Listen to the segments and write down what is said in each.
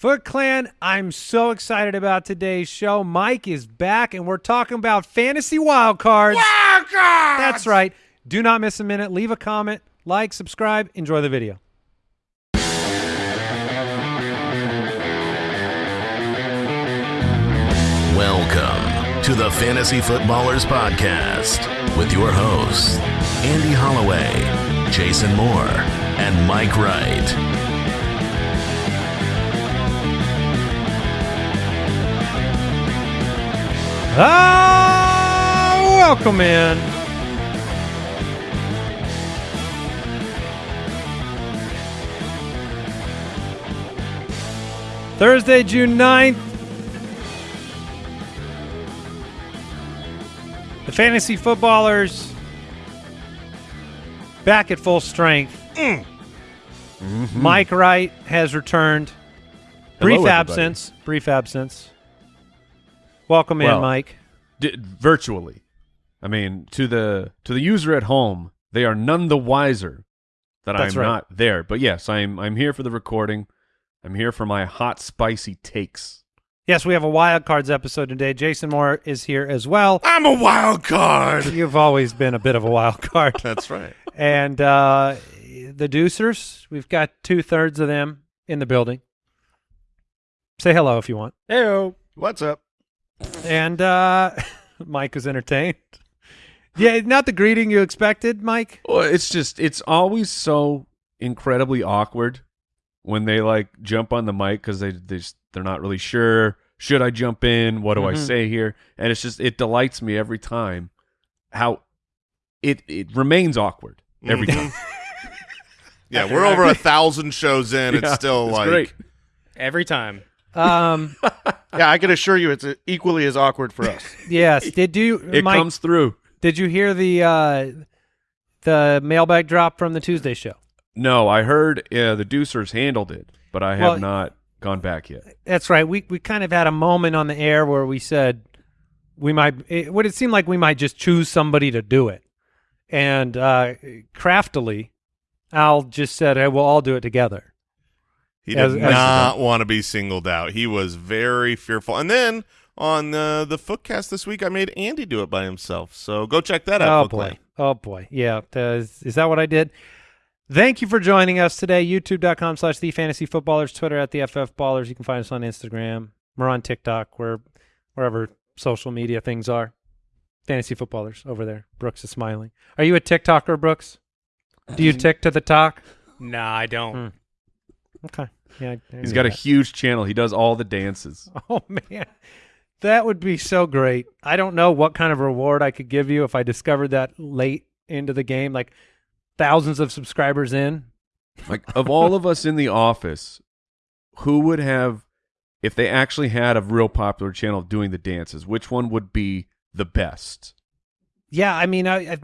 Foot Clan, I'm so excited about today's show. Mike is back, and we're talking about fantasy wild cards. Wild cards! That's right. Do not miss a minute. Leave a comment, like, subscribe, enjoy the video. Welcome to the Fantasy Footballers Podcast with your hosts, Andy Holloway, Jason Moore, and Mike Wright. Ah, welcome in. Thursday, June 9th. The fantasy footballers back at full strength. Mike Wright has returned. Brief Hello, absence. Brief absence. Welcome in, Mike. D- virtually. I mean, to the to the user at home, they are none the wiser that That's I'm right. not there. But yes, I'm I'm here for the recording. I'm here for my hot spicy takes. Yes, we have a wild cards episode today. Jason Moore is here as well. I'm a wild card. You've always been a bit of a wild card. That's right. and uh, the Deucers, we've got two thirds of them in the building. Say hello if you want. Heyo. What's up? And uh, Mike is entertained. Yeah, not the greeting you expected, Mike. Well, it's just it's always so incredibly awkward when they like jump on the mic because they they just, they're not really sure. Should I jump in? What do I Mhm. say here? And it's just it delights me every time how it it remains awkward every Mhm. time. Yeah, we're over a thousand shows in. It's still it's like great. Every time. Um, Yeah, I can assure you it's equally as awkward for us. yes. Did you, It Mike? comes through. Did you hear the uh, the mailbag drop from the Tuesday show? No, I heard uh, the Deucers handled it, but I have Well- not gone back yet. That's right. We we kind of had a moment on the air where we said we might. It would it seem like we might just choose somebody to do it, and uh, craftily, Al just said, "Hey, we'll all do it together." He As- did as- not want to be singled out. He was very fearful. And then on uh, the Footcast this week, I made Andy do it by himself. So go check that out. Oh boy! Clan. Oh boy! Yeah, uh, is, is that what I did? Thank you for joining us today. YouTube.com slash the fantasy footballers, Twitter at the FF Ballers. You can find us on Instagram. We're on TikTok, where wherever social media things are. Fantasy footballers over there. Brooks is smiling. Are you a TikToker, Brooks? Do you tick to the talk? Nah, I don't. Hmm. Okay. Yeah. He's got a huge channel. He does all the dances. Oh man, that would be so great. I don't know what kind of reward I could give you if I discovered that late into the game, like thousands of subscribers in. Like of all of us in the office, who would have if they actually had a real popular channel doing the dances? Which one would be the best? Yeah, I mean, I, I,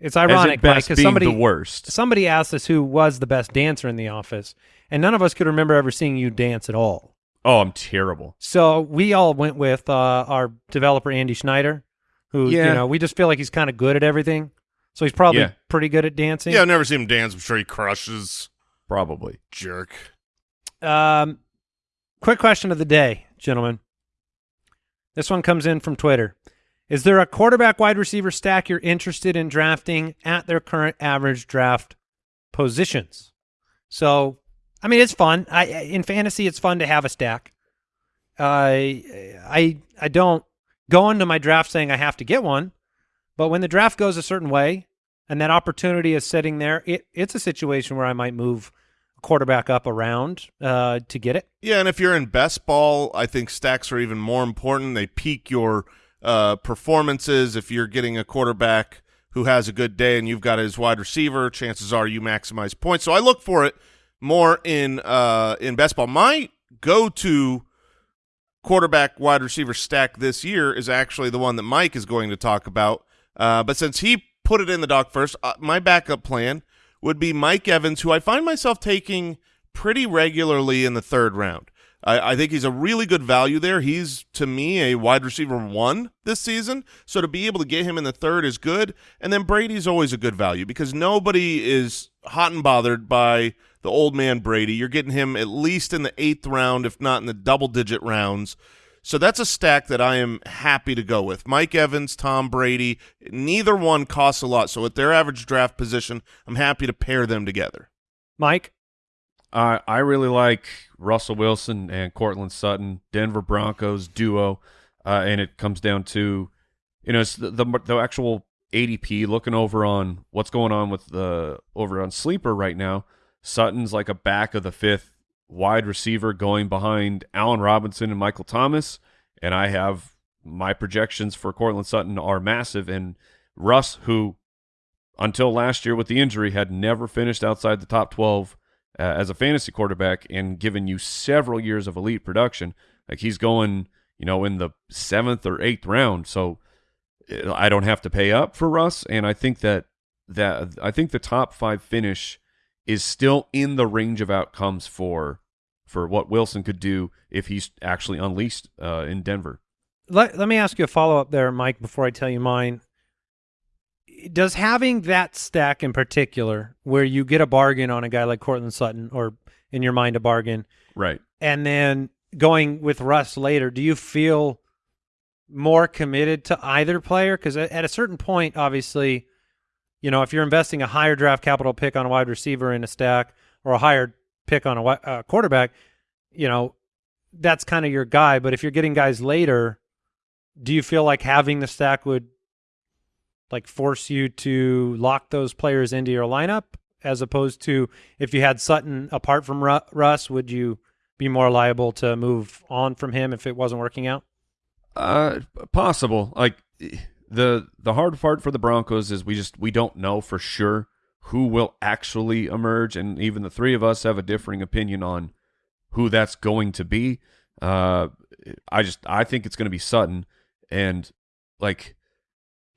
it's ironic, Mike, because somebody the worst. somebody asked us who was the best dancer in the office, and none of us could remember ever seeing you dance at all. Oh, I'm terrible. So we all went with uh, our developer Andy Schneider, who you know we just feel like he's kind of good at everything. So he's probably Yeah. pretty good at dancing. Yeah, I've never seen him dance. I'm sure he crushes. Probably. Jerk. Um, quick question of the day, gentlemen. This one comes in from Twitter. Is there a quarterback wide receiver stack you're interested in drafting at their current average draft positions? So, I mean, it's fun. I in fantasy, it's fun to have a stack. I I I don't go into my draft saying I have to get one, but when the draft goes a certain way and that opportunity is sitting there, it, it's a situation where I might move a quarterback up around uh, to get it. Yeah, and if you're in best ball, I think stacks are even more important. They peak your uh, performances. If you're getting a quarterback who has a good day and you've got his wide receiver, chances are you maximize points. So I look for it more in uh, in best ball. My go-to quarterback wide receiver stack this year is actually the one that Mike is going to talk about. Uh, but since he put it in the doc first, uh, my backup plan would be Mike Evans, who I find myself taking pretty regularly in the third round. I, I think he's a really good value there. He's to me a wide receiver one this season, so to be able to get him in the third is good. And then Brady's always a good value because nobody is hot and bothered by the old man Brady. You're getting him at least in the eighth round, if not in the double digit rounds. So that's a stack that I am happy to go with. Mike Evans, Tom Brady, neither one costs a lot. So at their average draft position, I'm happy to pair them together. Mike, I I really like Russell Wilson and Courtland Sutton, Denver Broncos duo, uh, and it comes down to, you know, it's the, the the actual ADP. Looking over on what's going on with the over on sleeper right now. Sutton's like a back of the fifth wide receiver going behind Allen Robinson and Michael Thomas, and I have my projections for Courtland Sutton are massive, and Russ, who until last year with the injury had never finished outside the top twelve uh, as a fantasy quarterback and given you several years of elite production. Like he's going, you know, in the seventh or eighth round. So uh, I don't have to pay up for Russ, and I think that that I think the top five finish is still in the range of outcomes for for what Wilson could do if he's actually unleashed uh, in Denver. let, let me ask you a follow up there, Mike, before I tell you mine. Does having that stack in particular, where you get a bargain on a guy like Courtland Sutton, or in your mind a bargain, Right. and then going with Russ later, do you feel more committed to either player? Because at a certain point, obviously, you know, if you're investing a higher draft capital pick on a wide receiver in a stack or a higher pick on a uh, quarterback, you know, that's kind of your guy. But if you're getting guys later, do you feel like having the stack would like force you to lock those players into your lineup as opposed to if you had Sutton apart from Ru- Russ, would you be more liable to move on from him if it wasn't working out? Uh, possible. Like the the hard part for the Broncos is we just we don't know for sure who will actually emerge, and even the three of us have a differing opinion on who that's going to be. Uh, I just I think it's going to be Sutton, and like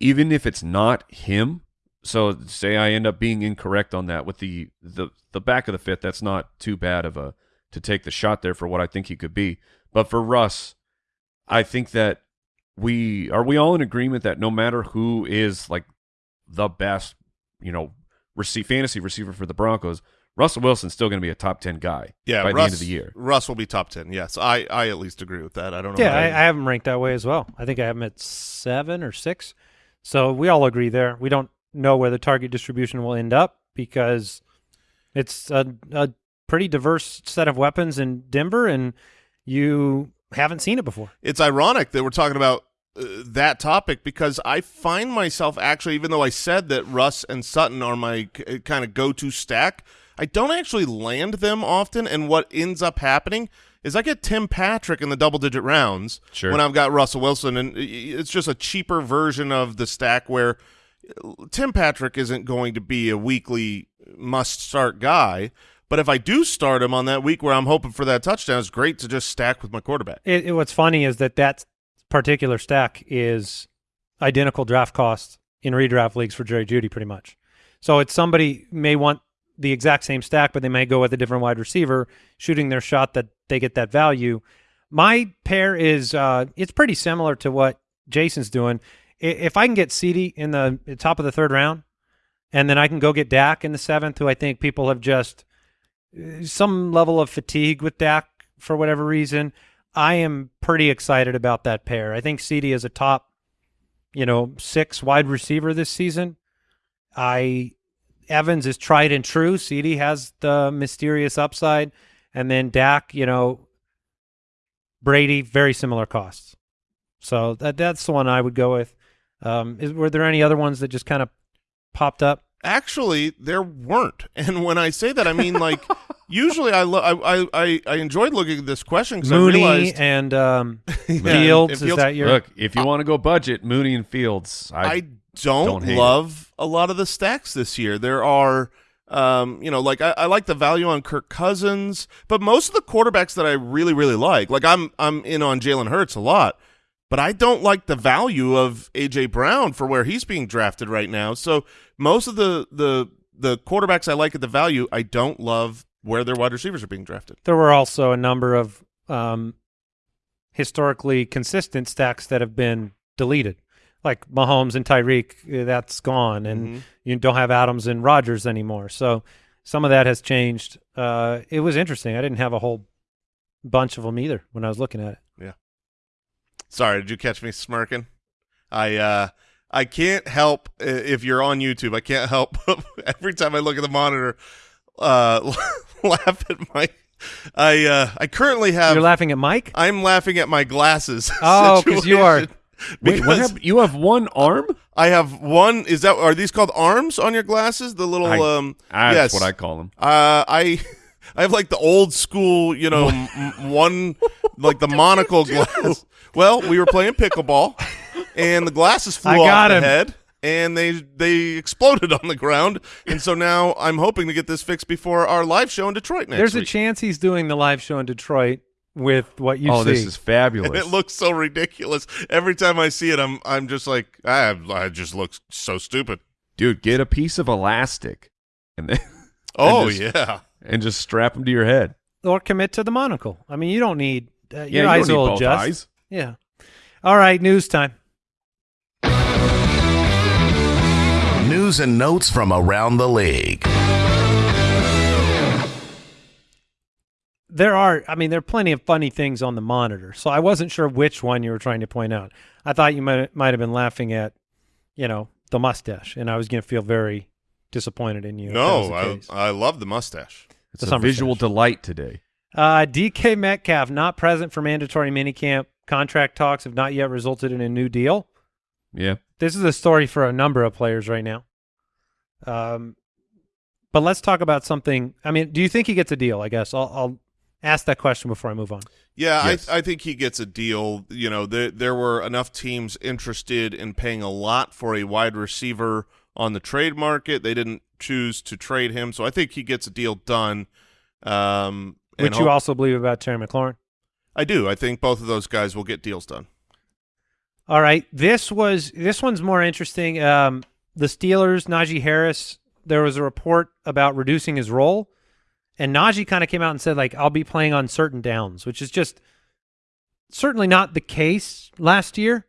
even if it's not him, so say I end up being incorrect on that with the the the back of the fifth, that's not too bad of a to take the shot there for what I think he could be. But for Russ, I think that we are we all in agreement that no matter who is like the best, you know, receive fantasy receiver for the Broncos, Russell Wilson's still going to be a top ten guy Yeah, by Russ, the end of the year. Russ will be top ten. Yes, I, I at least agree with that. I don't know. Yeah, how I, I have him ranked that way as well. I think I have him at seven or six. So we all agree there. We don't know where the target distribution will end up because it's a, a pretty diverse set of weapons in Denver, and you haven't seen it before. it's ironic that we're talking about uh, that topic because I find myself actually, even though I said that Russ and Sutton are my kind of go-to stack, I don't actually land them often. And what ends up happening is I get Tim Patrick in the double-digit rounds Sure. when I've got Russell Wilson, and it's just a cheaper version of the stack where uh, Tim Patrick isn't going to be a weekly must-start guy. But if I do start him on that week where I'm hoping for that touchdown, it's great to just stack with my quarterback. It, it- what's funny is that that particular stack is identical draft cost in redraft leagues for Jerry Jeudy, pretty much. So it's somebody may want the exact same stack, but they may go with a different wide receiver, shooting their shot that they get that value. My pair is uh, it's pretty similar to what Jason's doing. If I can get CD in the top of the third round, and then I can go get Dak in the seventh, who I think people have just uh, some level of fatigue with Dak for whatever reason. I am pretty excited about that pair. I think CD is a top, you know, six wide receiver this season. I Evans is tried and true. CD has the mysterious upside, and then Dak, you know, Brady, very similar costs. So that that's the one I would go with. Um, is, were there any other ones that just kind of popped up? Actually, there weren't. And when I say that, I mean like usually I, lo- I I I I enjoyed looking at this question because I Mooney realized and um, Yeah, Fields. and Is that your Look, if you want to go budget, Mooney and Fields, I, I, don't, don't hate love a lot of the stacks this year. There are. Um, you know, like I, I like the value on Kirk Cousins, but most of the quarterbacks that I really, really like, like I'm, I'm in on Jalen Hurts a lot, but I don't like the value of AJ Brown for where he's being drafted right now. So most of the the the quarterbacks I like at the value, I don't love where their wide receivers are being drafted. there were also a number of um, historically consistent stacks that have been deleted, like Mahomes and Tyreek. uh, That's gone, and Mhm. you don't have Adams and Rodgers anymore. So some of that has changed. Uh, it was interesting. I didn't have a whole bunch of them either when I was looking at it. Yeah. Sorry, did you catch me smirking? I uh I can't help if you're on YouTube. I can't help every time I look at the monitor uh laugh at my I uh I currently have You're laughing at Mike. I'm laughing at my glasses. Oh, 'cause you are-. Wait, what happened? You have one arm? I have one is that are these called arms on your glasses? The little I- um That's yes. what I call them. Uh, I I have like the old school, you know, one like the monocle glass. Well, we were playing pickleball, and the glasses flew I off the him. head, and they they exploded on the ground. And so now I'm hoping to get this fixed before our live show in Detroit next There's week. a chance he's doing the live show in Detroit with what you oh, see. this is fabulous. and it looks so ridiculous every time I see it. I'm I'm just like I I just look so stupid. Dude, get a piece of elastic and then Oh just- yeah, and just strap them to your head. or commit to the monocle. I mean, you don't need uh, Yeah, your you eyes will both adjust. eyes. Yeah. All right, news time. News and notes from around the league. There are, I mean, there are plenty of funny things on the monitor, so I wasn't sure which one you were trying to point out. I thought you might might have been laughing at, you know, the mustache, and I was going to feel very disappointed in you. if that was no, I. I love the mustache. It's The a summer visual stash. delight today. Uh, DK Metcalf not present for mandatory minicamp. Contract talks have not yet resulted in a new deal. Yeah. This is a story for a number of players right now. Um, but let's talk about something. I mean, do you think he gets a deal? I guess I'll, I'll ask that question before I move on. Yeah, Yes. I, I think he gets a deal. You know, there there were enough teams interested in paying a lot for a wide receiver on the trade market. They didn't choose to trade him, so I think he gets a deal done. Um, Which you hope- also believe about Terry McLaurin. I do. I think both of those guys will get deals done. All right, this was this one's more interesting. Um, the Steelers, Najee Harris. There was a report about reducing his role, and Najee kind of came out and said like, "I'll be playing on certain downs," which is just certainly not the case last year.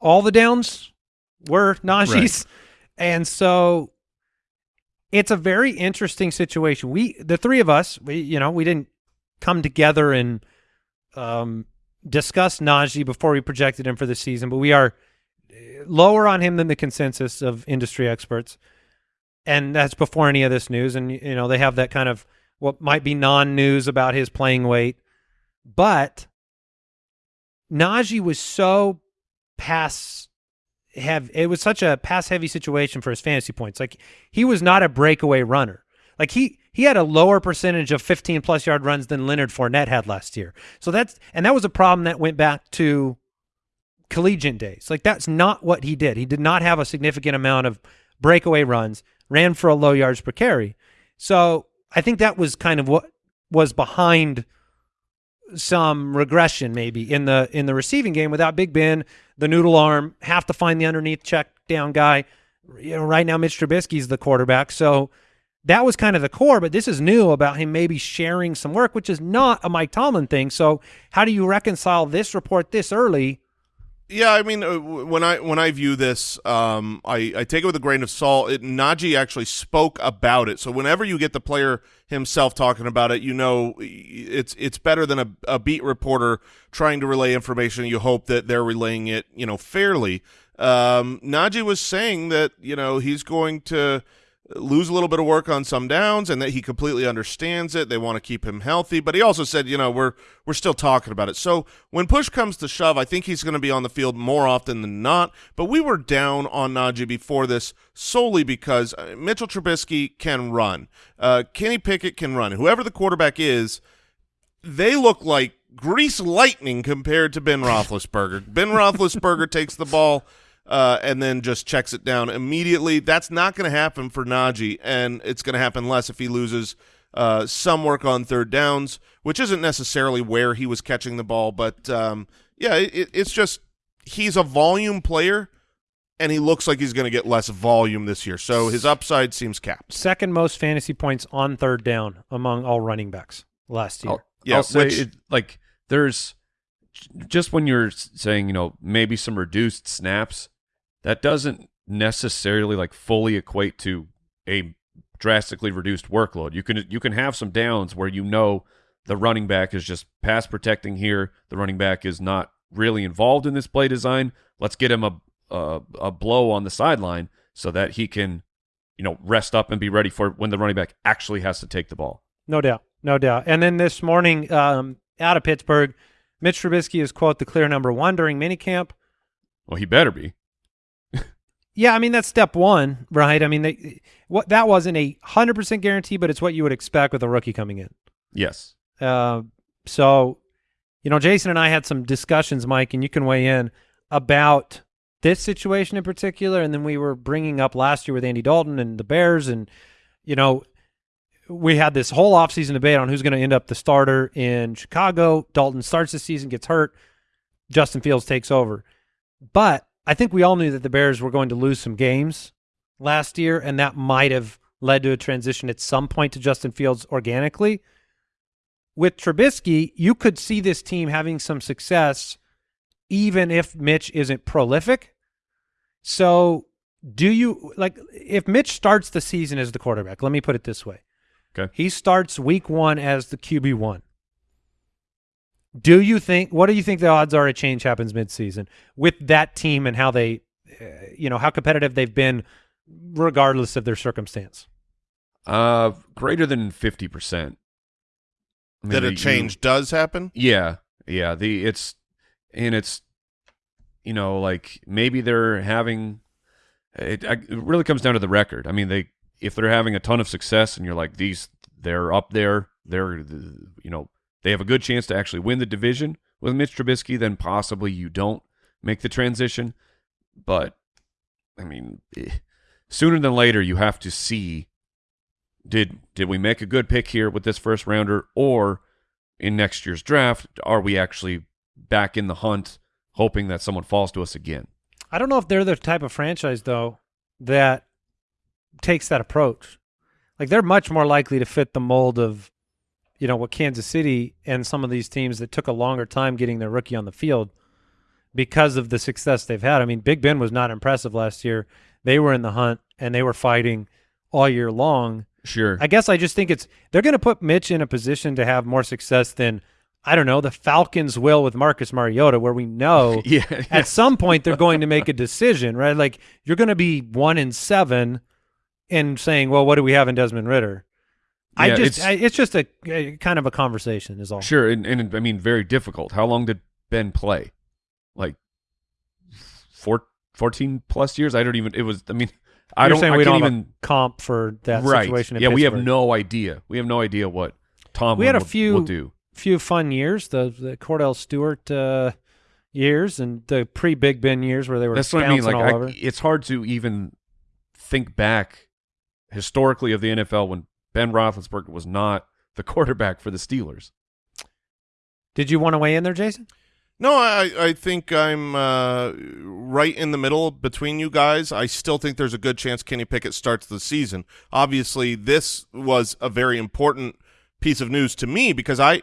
All the downs were Najee's, and so it's a very interesting situation. We, the three of us, we, you know, we didn't come together and um, discuss Najee before we projected him for the season, but we are uh, lower on him than the consensus of industry experts, and that's before any of this news. And you know, they have that kind of what might be non-news about his playing weight, but Najee was so pass have it was such a pass heavy situation for his fantasy points. Like he was not a breakaway runner. Like he he had a lower percentage of 15 plus yard runs than Leonard Fournette had last year. So that's and that was a problem that went back to collegiate days. Like that's not what he did. He did not have a significant amount of breakaway runs, ran for a low yards per carry. So I think that was kind of what was behind some regression maybe in the in the receiving game without Big Ben, the noodle arm, have to find the underneath check down guy. You know, right now Mitch Trubisky's the quarterback, so that was kind of the core. But this is new about him maybe sharing some work, which is not a Mike Tomlin thing. So how do you reconcile this report this early? Yeah, I mean, uh, when I when I view this, um, I, I take it with a grain of salt. It, Najee actually spoke about it, so whenever you get the player himself talking about it, you know it's it's better than a, a beat reporter trying to relay information. You hope that they're relaying it, you know, fairly. Um, Najee was saying that you know he's going to lose a little bit of work on some downs and that he completely understands it. They want to keep him healthy, but he also said, you know, we're we're still talking about it. So when push comes to shove, I think he's going to be on the field more often than not. But we were down on Najee before this solely because uh, Mitchell Trubisky can run, uh, Kenny Pickett can run. Whoever the quarterback is, they look like grease lightning compared to Ben Roethlisberger. ben Roethlisberger takes the ball uh, and then just checks it down immediately. That's not going to happen for Najee, and it's going to happen less if he loses uh, some work on third downs, which isn't necessarily where he was catching the ball. But um, yeah, it, it's just he's a volume player, and he looks like he's going to get less volume this year. So his upside seems capped. Second most fantasy points on third down among all running backs last year. I'll, Yeah, I'll say which- it, like there's just when you're saying you know maybe some reduced snaps, that doesn't necessarily like fully equate to a drastically reduced workload. You can you can have some downs where you know the running back is just pass protecting here. The running back is not really involved in this play design. Let's get him a a, a blow on the sideline so that he can you know rest up and be ready for when the running back actually has to take the ball. No doubt, no doubt. And then this morning, um, out of Pittsburgh, Mitch Trubisky is quote the clear number one during minicamp. Well, he better be. Yeah, I mean that's step one, right? I mean, they, what that wasn't a hundred percent guarantee, but it's what you would expect with a rookie coming in. Yes. Uh, so, you know, Jason and I had some discussions, Mike, and you can weigh in about this situation in particular. And then we were bringing up last year with Andy Dalton and the Bears, and you know, we had this whole offseason debate on who's going to end up the starter in Chicago. Dalton starts the season, gets hurt. Justin Fields takes over. But I think we all knew that the Bears were going to lose some games last year, and that might have led to a transition at some point to Justin Fields organically. With Trubisky, you could see this team having some success even if Mitch isn't prolific. So, do you like if Mitch starts the season as the quarterback? Let me put it this way. Okay. He starts week 1 as the QB1. Do you think what do you think the odds are a change happens midseason with that team and how they uh, you know, how competitive they've been regardless of their circumstance? Uh, greater than fifty percent. that a change does happen. yeah, yeah. The it's and it's you know like maybe they're having it, it really comes down to the record. I mean, they if they're having a ton of success and you're like these, they're up there. They're you know they have a good chance to actually win the division with Mitch Trubisky. Then possibly you don't make the transition, but I mean, eh, sooner than later you have to see did did we make a good pick here with this first rounder or in next year's draft are we actually back in the hunt hoping that someone falls to us again I don't know if they're the type of franchise though that takes that approach. Like they're much more likely to fit the mold of, you know, what Kansas City and some of these teams that took a longer time getting their rookie on the field because of the success they've had. I mean, Big Ben was not impressive last year. They were in the hunt and they were fighting all year long. sure I guess I just think it's they're going to put Mitch in a position to have more success than I don't know the Falcons will with Marcus Mariota, where we know yeah, at some point they're going to make a decision, right? Like you're going to be one in seven, and saying, "Well, what do we have in Desmond Ridder?" I Yeah, just, it's- I, it's just a, a kind of a conversation, is all. sure and, and i mean very difficult how long did ben play like four, 14 plus years i don't even it was i mean i You're don't I we can't don't even comp for that right situation. Yeah we have no idea we have no idea what tom We had a will, few- will do few fun years, the the Kordell Stewart uh, years and the pre Big Ben years where they were That's what I mean. Like, I, it's hard to even think back historically of the NFL when Ben Roethlisberger was not the quarterback for the Steelers. Did you want to weigh in there, Jason? No, I I think I'm uh, right in the middle between you guys. I still think there's a good chance Kenny Pickett starts the season. Obviously, this was a very important piece of news to me because I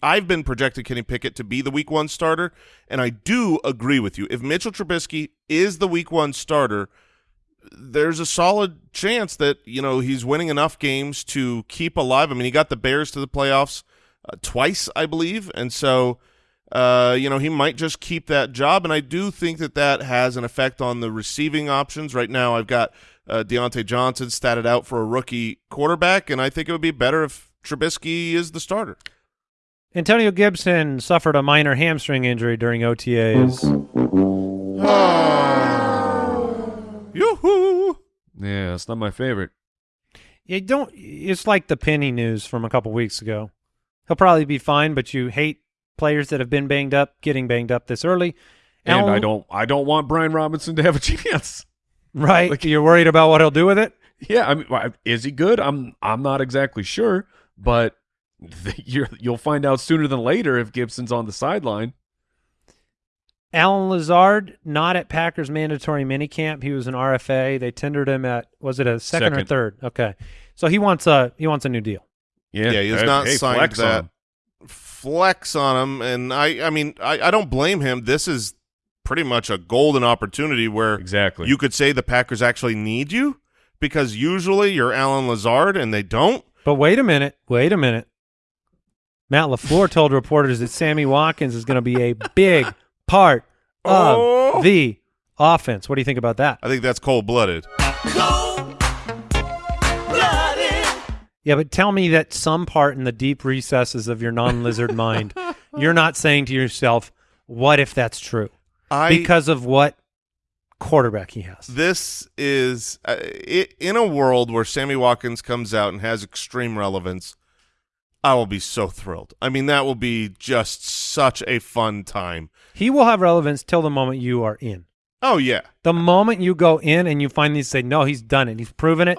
I've been projecting Kenny Pickett to be the Week One starter, and I do agree with you. If Mitchell Trubisky is the Week One starter, there's a solid chance that you know he's winning enough games to keep alive. I mean, he got the Bears to the playoffs uh, twice, I believe, and so uh, you know he might just keep that job. And I do think that that has an effect on the receiving options. Right now, I've got uh, Diontae Johnson statted out for a rookie quarterback, and I think it would be better if Trubisky is the starter. Antonio Gibson suffered a minor hamstring injury during OTAs. Yeah, it's not my favorite. You don't. It's like the Penny news from a couple weeks ago. He'll probably be fine, but you hate players that have been banged up getting banged up this early. And Alan- I don't I don't want Brian Robinson to have a chance. Right? Like- You're worried about what he'll do with it. Yeah, I mean, is he good? I'm I'm not exactly sure, but you're, you'll find out sooner than later if Gibson's on the sideline. Allen Lazard not at Packers mandatory minicamp. He was an RFA. They tendered him at was it a second, or third? Okay, so he wants a he wants a new deal. Yeah, Yeah, he has Hey, not hey, signed flex on that. him. flex on him, and I I mean I, I don't blame him. This is pretty much a golden opportunity where Exactly. you could say the Packers actually need you because usually you're Allen Lazard and they don't. But wait a minute. Wait a minute. Matt LaFleur told reporters that Sammy Watkins is going to be a big part of Oh. the offense. What do you think about that? I think that's cold blooded. Yeah, but tell me that some part in the deep recesses of your non-lizard mind, you're not saying to yourself, "What if that's true?" I because of what quarterback he has. this is uh, i in a world where Sammy Watkins comes out and has extreme relevance. I will be so thrilled. I mean, that will be just such a fun time. He will have relevance till the moment you are in. Oh yeah, The moment you go in and you finally say, "No, he's done it. He's proven it."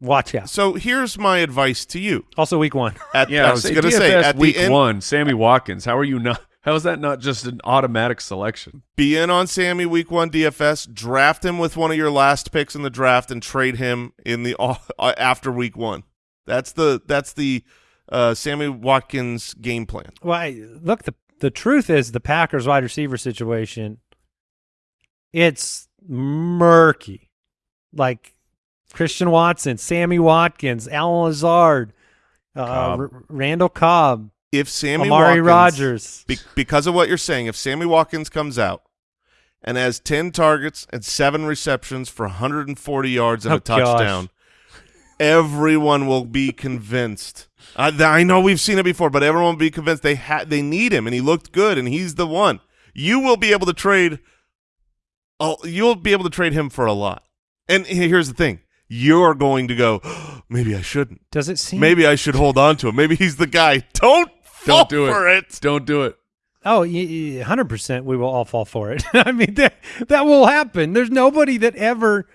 Watch out. So here's my advice to you. Also, week one. At, yeah, I was going to DFS say at week the end, one, Sammy Watkins. How are you not? How is that not just an automatic selection? be in on Sammy week one DFS. Draft him with one of your last picks in the draft and trade him in the uh, after week one. That's the that's the uh, Sammy Watkins game plan. Well, I, look the the truth is the Packers wide receiver situation. It's murky, like Christian Watson, Sammy Watkins, Allen Lazard, uh, Cobb. Randall Cobb, If Sammy Amari Watkins, Rogers. be- because of what you're saying, if Sammy Watkins comes out and has 10 targets and seven receptions for 140 yards and Oh, a touchdown, everyone will be convinced. I, I know we've seen it before, but everyone will be convinced they ha- they need him, and he looked good, and he's the one. You will be able to trade. Oh, you'll be able to trade him for a lot. And here's the thing: you're going to go. Maybe I shouldn't. Does it seem? Maybe I should hold on to him. Maybe he's the guy. Don't fall Don't do it. it. Don't do it. Oh, hundred percent. We will all fall for it. I mean, that that will happen. There's nobody that ever,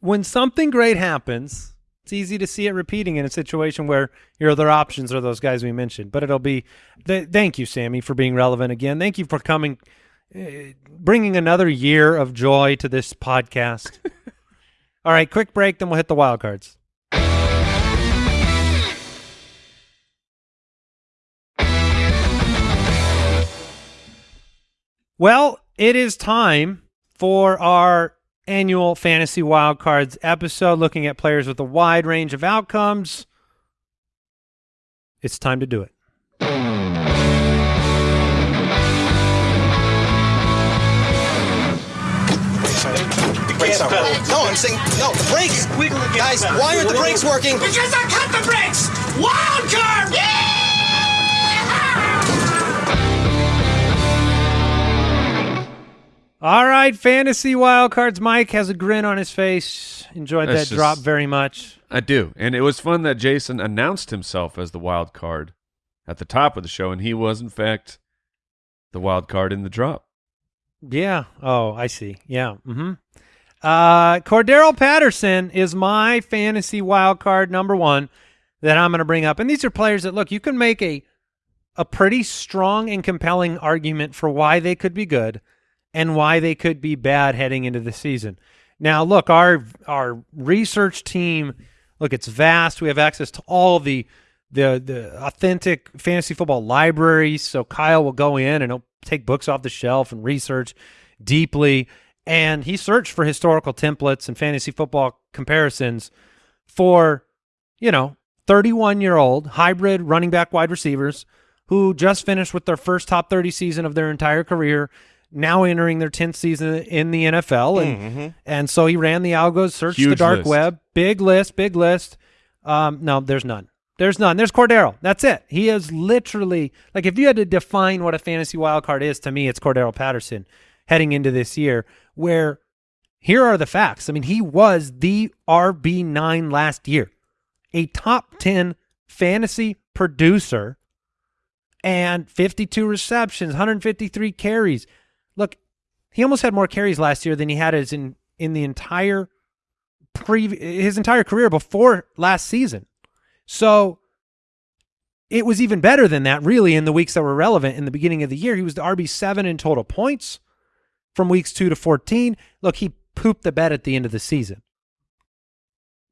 when something great happens, it's easy to see it repeating in a situation where your other options are those guys we mentioned. But it'll be. Th- thank you, Sammy, for being relevant again. Thank you for coming, uh, bringing another year of joy to this podcast. all right, quick break, then we'll hit the wild cards. Well, it is time for our annual Fantasy Wildcards episode looking at players with a wide range of outcomes. It's time to do it. Brakes No, I'm saying no. The brakes. Guys, why aren't the brakes working? Because I cut the brakes! Wild card! Yeah! All right, Fantasy Wildcards. Mike has a grin on his face. Enjoyed That's that drop very much. I do, and it was fun that Jason announced himself as the wild card at the top of the show, and he was in fact the wild card in the drop. Yeah. Oh, I see. Yeah. Mm-hmm. Uh, Cordarrelle Patterson is my fantasy wild card number one that I'm going to bring up, and these are players that look. You can make a a pretty strong and compelling argument for why they could be good and why they could be bad heading into the season. Now, look, our our research team, look, it's vast. We have access to all the the the authentic fantasy football libraries. So Kyle will go in and he'll take books off the shelf and research deeply. And he searched for historical templates and fantasy football comparisons for, you know, 31 year old hybrid running back wide receivers who just finished with their first top 30 season of their entire career, now entering their 10th season in the NFL. And, and so he ran the algos, searched the dark list. web, big list, big list. Um, no, there's none. There's none. There's Cordarrelle. That's it. He is literally like if you had to define what a fantasy wild card is to me, it's Cordarrelle Patterson heading into this year. Where here are the facts. I mean, he was the RB nine last year, a top ten fantasy producer, and 52 receptions, 153 carries. Look, he almost had more carries last year than he had as in in the entire pre his entire career before last season. So it was even better than that, really, in the weeks that were relevant in the beginning of the year. He was the RB7 in total points from weeks 2 to 14. Look, he pooped the bed at the end of the season.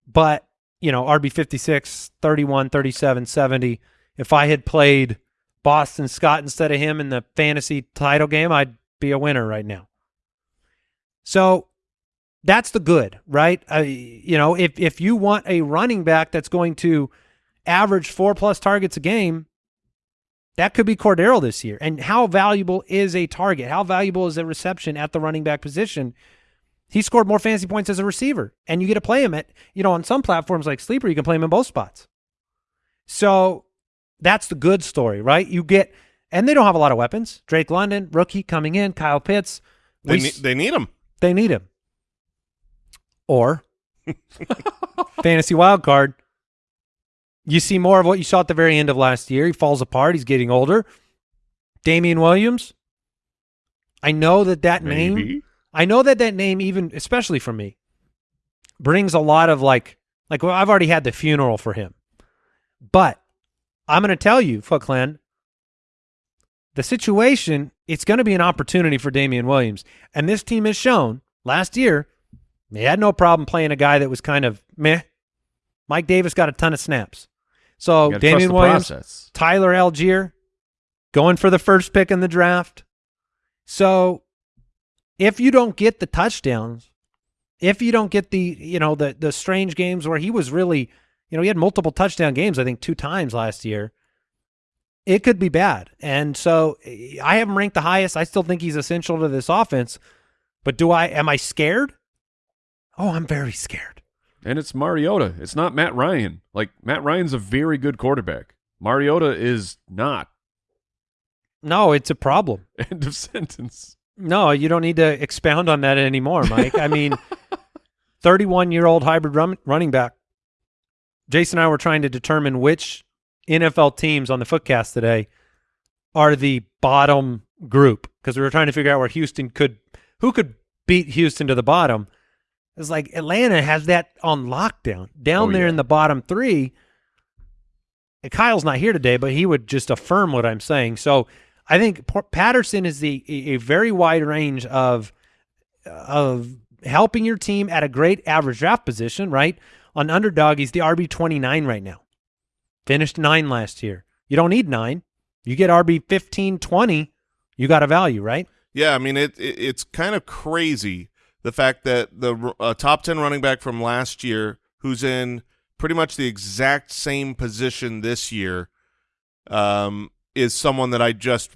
But, you know, RB56, 31, 37, 70. If I had played Boston Scott instead of him in the fantasy title game, I'd be a winner right now. So that's the good, right? Uh, you know, if if you want a running back that's going to average four plus targets a game, that could be Cordarrelle this year. And how valuable is a target? How valuable is a reception at the running back position? He scored more fantasy points as a receiver, and you get to play him at, you know, on some platforms like Sleeper, you can play him in both spots. So that's the good story, right? You get, and they don't have a lot of weapons. Drake London, rookie coming in, Kyle Pitts. They, We ne- they need him. they need him. Or fantasy wild card. You see more of what you saw at the very end of last year. He falls apart. He's getting older. Damien Williams. I know that that name. I know that that name, even especially for me, brings a lot of like, like well, I've already had the funeral for him, but I'm going to tell you, Foot Clan, the situation. It's going to be an opportunity for Damien Williams, and this team has shown last year they had no problem playing a guy that was kind of meh. Mike Davis got a ton of snaps, so You gotta trust Damien Williams, process. Tyler Allgeier going for the first pick in the draft. So if you don't get the touchdowns, if you don't get the, you know, the the strange games where he was really, you know, he had multiple touchdown games, I think two times last year, it could be bad. And so eh, I have him ranked the highest. I still think he's essential to this offense. But do I am I scared? Oh, I'm very scared. And it's Mariota. It's not Matt Ryan. Like Matt Ryan's a very good quarterback. Mariota is not. No, it's a problem. End of sentence. No, you don't need to expound on that anymore, Mike. I mean, 31 year old hybrid run, running back. Jason and I were trying to determine which NFL teams on the footcast today are the bottom group because we were trying to figure out where Houston could, who could beat Houston to the bottom. It's like Atlanta has that on lockdown down Oh, there yeah. in the bottom three. And Kyle's not here today, but he would just affirm what I'm saying. So I think Patterson is the a, very wide range of of helping your team at a great average draft position, right? On underdog, he's the RB twenty nine right now. Finished nine last year. You don't need nine. You get RB 15, 20, you got a value, right? Yeah, I mean it, it it's kind of crazy the fact that the uh, top 10 running back from last year who's in pretty much the exact same position this year um is someone that I just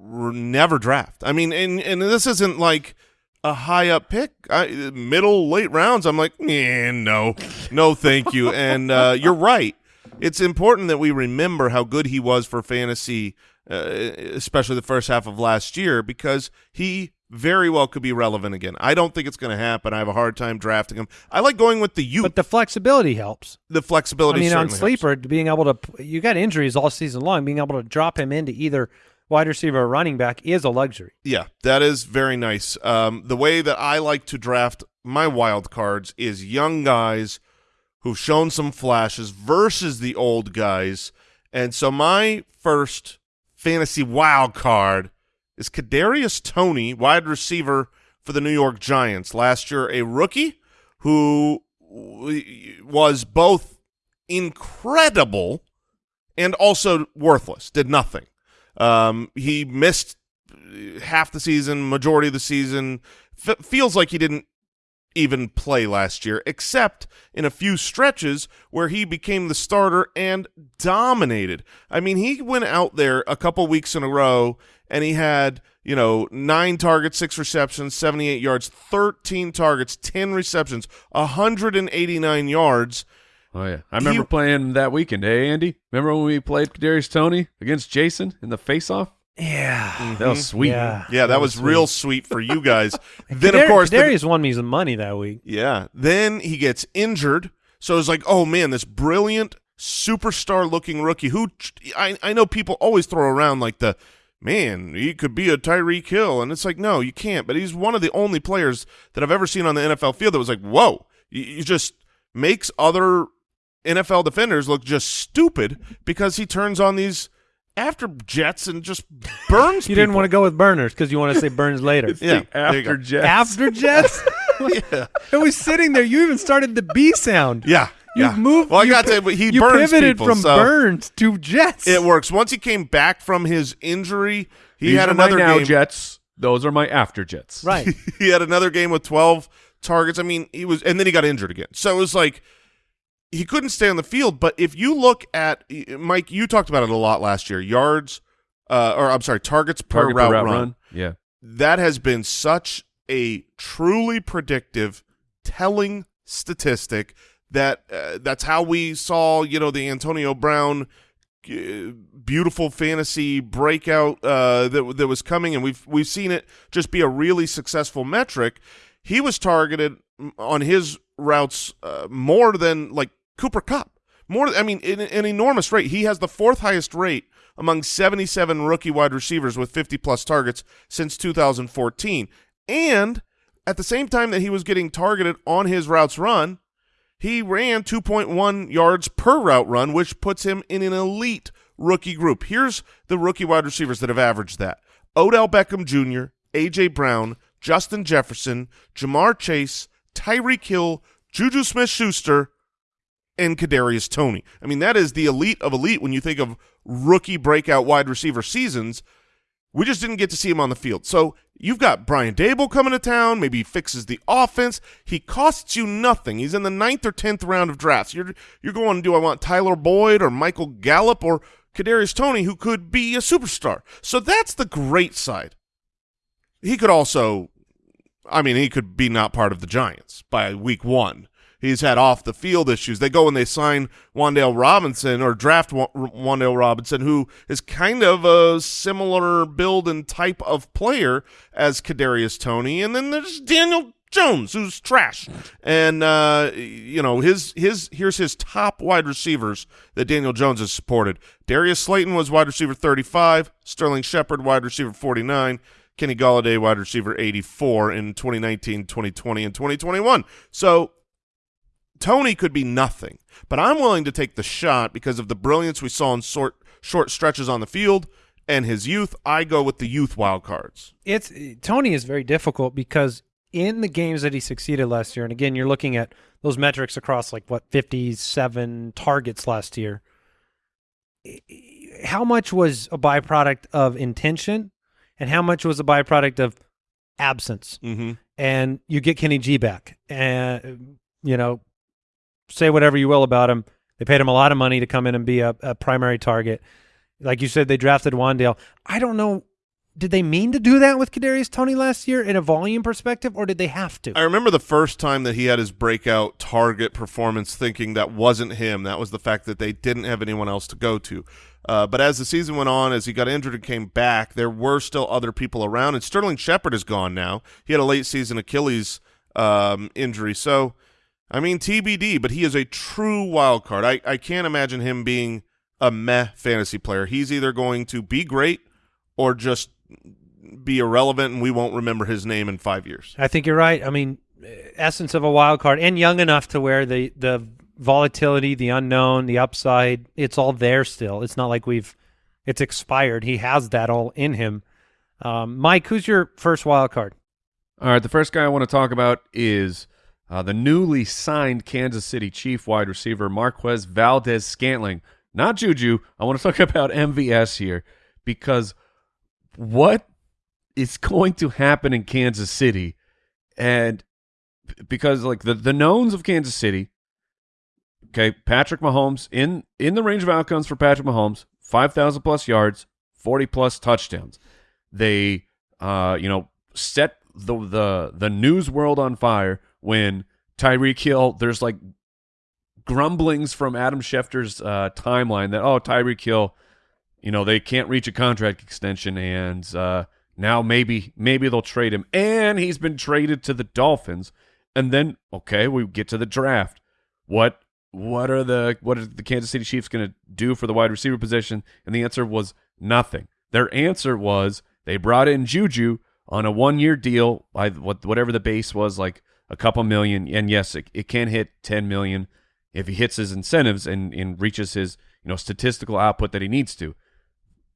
never draft. I mean and and this isn't like a high up pick. I, middle late rounds I'm like, eh, no. No, thank you. and uh you're right. It's important that we remember how good he was for fantasy uh, especially the first half of last year, because he very well could be relevant again. I don't think it's going to happen. I have a hard time drafting him. I like going with the youth. But the flexibility helps. the flexibility. I mean, on sleeper, being able to you got injuries all season long, being able to drop him into either wide receiver or running back is a luxury. Yeah, that is very nice. Um, the way that I like to draft my wild cards is young guys who've shown some flashes versus the old guys. And so my first fantasy wild card is Kadarius Toney, wide receiver for the New York Giants. Last year, a rookie who was both incredible and also worthless, did nothing. Um, he missed half the season, majority of the season. F- feels like he didn't even play last year, except in a few stretches where he became the starter and dominated. I mean, he went out there a couple weeks in a row and he had, you know, nine targets, six receptions, 78 yards, 13 targets, 10 receptions, 189 yards. Oh yeah, I remember He- playing that weekend. Hey Andy, remember when we played Darius Toney against Jason in the face-off? Yeah. Mm-hmm. That was sweet. Yeah. Yeah, that, was, real sweet for you guys. then, of Kadar- course, the- Kadarius won me some money that week. Yeah. Then he gets injured. So it's like, oh man, this brilliant superstar looking rookie who I, I know people always throw around like the man, he could be a Tyreek Hill. And it's like, no, you can't. But he's one of the only players that I've ever seen on the NFL field that was like, whoa, you, you just makes other NFL defenders look just stupid because he turns on these after jets and just burns You didn't want to go with burners because you want to say burns later. It's Yeah, the there you go. after Jets. After Jets? yeah. it was sitting there. You even started the B sound. Yeah. You Yeah. moved. Well, I got to- he you burns pivoted people, from so- Burns to Jets. It works. Once he came back from his injury, he These had are another my now game. Jets. Those are my after Jets. right. he had another game with 12 targets. I mean, he was, and then he got injured again. So it was like he couldn't stay on the field. But if you look at Mike, you talked about it a lot last year. Yards, uh, or I'm sorry, targets per Target route, per route run. run. Yeah. That has been such a truly predictive, telling statistic that uh, that's how we saw, you know, the Antonio Brown uh, beautiful fantasy breakout uh, that that was coming, and we've we've seen it just be a really successful metric. He was targeted mm, on his routes uh, more than like Cooper Kupp. More, I mean, in an enormous rate. He has the fourth highest rate among 77 rookie wide receivers with 50 plus targets since 2014. And at the same time that he was getting targeted on his routes run, he ran 2.1 yards per route run, which puts him in an elite rookie group. Here's the rookie wide receivers that have averaged that. Odell Beckham Jr., A.J. Brown, Justin Jefferson, Ja'Marr Chase, Tyreek Hill, Juju Smith-Schuster, and Kadarius Toney. I mean, that is the elite of elite when you think of rookie breakout wide receiver seasons. We just didn't get to see him on the field. So you've got Brian Daboll coming to town. Maybe he fixes the offense. He costs you nothing. He's in the ninth or tenth round of drafts. You're you're going, to do I want Tyler Boyd or Michael Gallup or Kadarius Toney, who could be a superstar? So that's the great side. He could also, I mean, he could be not part of the Giants by week one. He's had off the field issues. They go and they sign Wan'Dale Robinson or draft Wa- Wan'Dale Robinson, who is kind of a similar build and type of player as Kadarius Toney. And then there's Daniel Jones, who's trash. And uh, you know his his here's his top wide receivers that Daniel Jones has supported. Darius Slayton was wide receiver 35. Sterling Shepard wide receiver 49. Kenny Golladay wide receiver 84 in 2019, 2020, and 2021. So Toney could be nothing, but I'm willing to take the shot because of the brilliance we saw in short short stretches on the field and his youth. I go with the youth wild cards. It's Toney is very difficult because in the games that he succeeded last year, and again, you're looking at those metrics across like what 57 targets last year. Eh, eh, how much was a byproduct of intention, and how much was a byproduct of absence? Mm-hmm. And you get Kenny G back, and you know, say whatever you will about him. They paid him a lot of money to come in and be a, a primary target. Like you said, they drafted Wan'Dale. I don't know. Did they mean to do that with Kadarius Toney last year in a volume perspective, or did they have to? I remember the first time that he had his breakout target performance, thinking that wasn't him. That was the fact that they didn't have anyone else to go to. Uh, but as the season went on, as he got injured and came back, there were still other people around. And Sterling Shepard is gone now. He had a late season Achilles um, injury. So, I mean, TBD, but he is a true wild card. I, I can't imagine him being a meh fantasy player. He's either going to be great or just be irrelevant and we won't remember his name in five years. I think you're right. I mean, essence of a wild card, and young enough to where the the volatility, the unknown, the upside, it's all there still. It's not like we've it's expired. He has that all in him. Um, Mike, who's your first wild card? All right, the first guy I want to talk about is uh, the newly signed Kansas City Chief wide receiver Marquez Valdes-Scantling. Not Juju. I want to talk about MVS here because what is going to happen in Kansas City, and because like the the knowns of Kansas City. Okay, Patrick Mahomes in in the range of outcomes for Patrick Mahomes, five thousand plus yards, forty plus touchdowns. They, uh, you know, set the the the news world on fire when Tyreek Hill. There's like grumblings from Adam Schefter's uh, timeline that oh Tyreek Hill, you know they can't reach a contract extension and uh, now maybe maybe they'll trade him and he's been traded to the Dolphins and then okay we get to the draft what what are the what are the Kansas City Chiefs going to do for the wide receiver position and the answer was nothing their answer was they brought in Juju on a one year deal by what whatever the base was like a couple million and yes it, it can hit 10 million if he hits his incentives and, and reaches his you know statistical output that he needs to.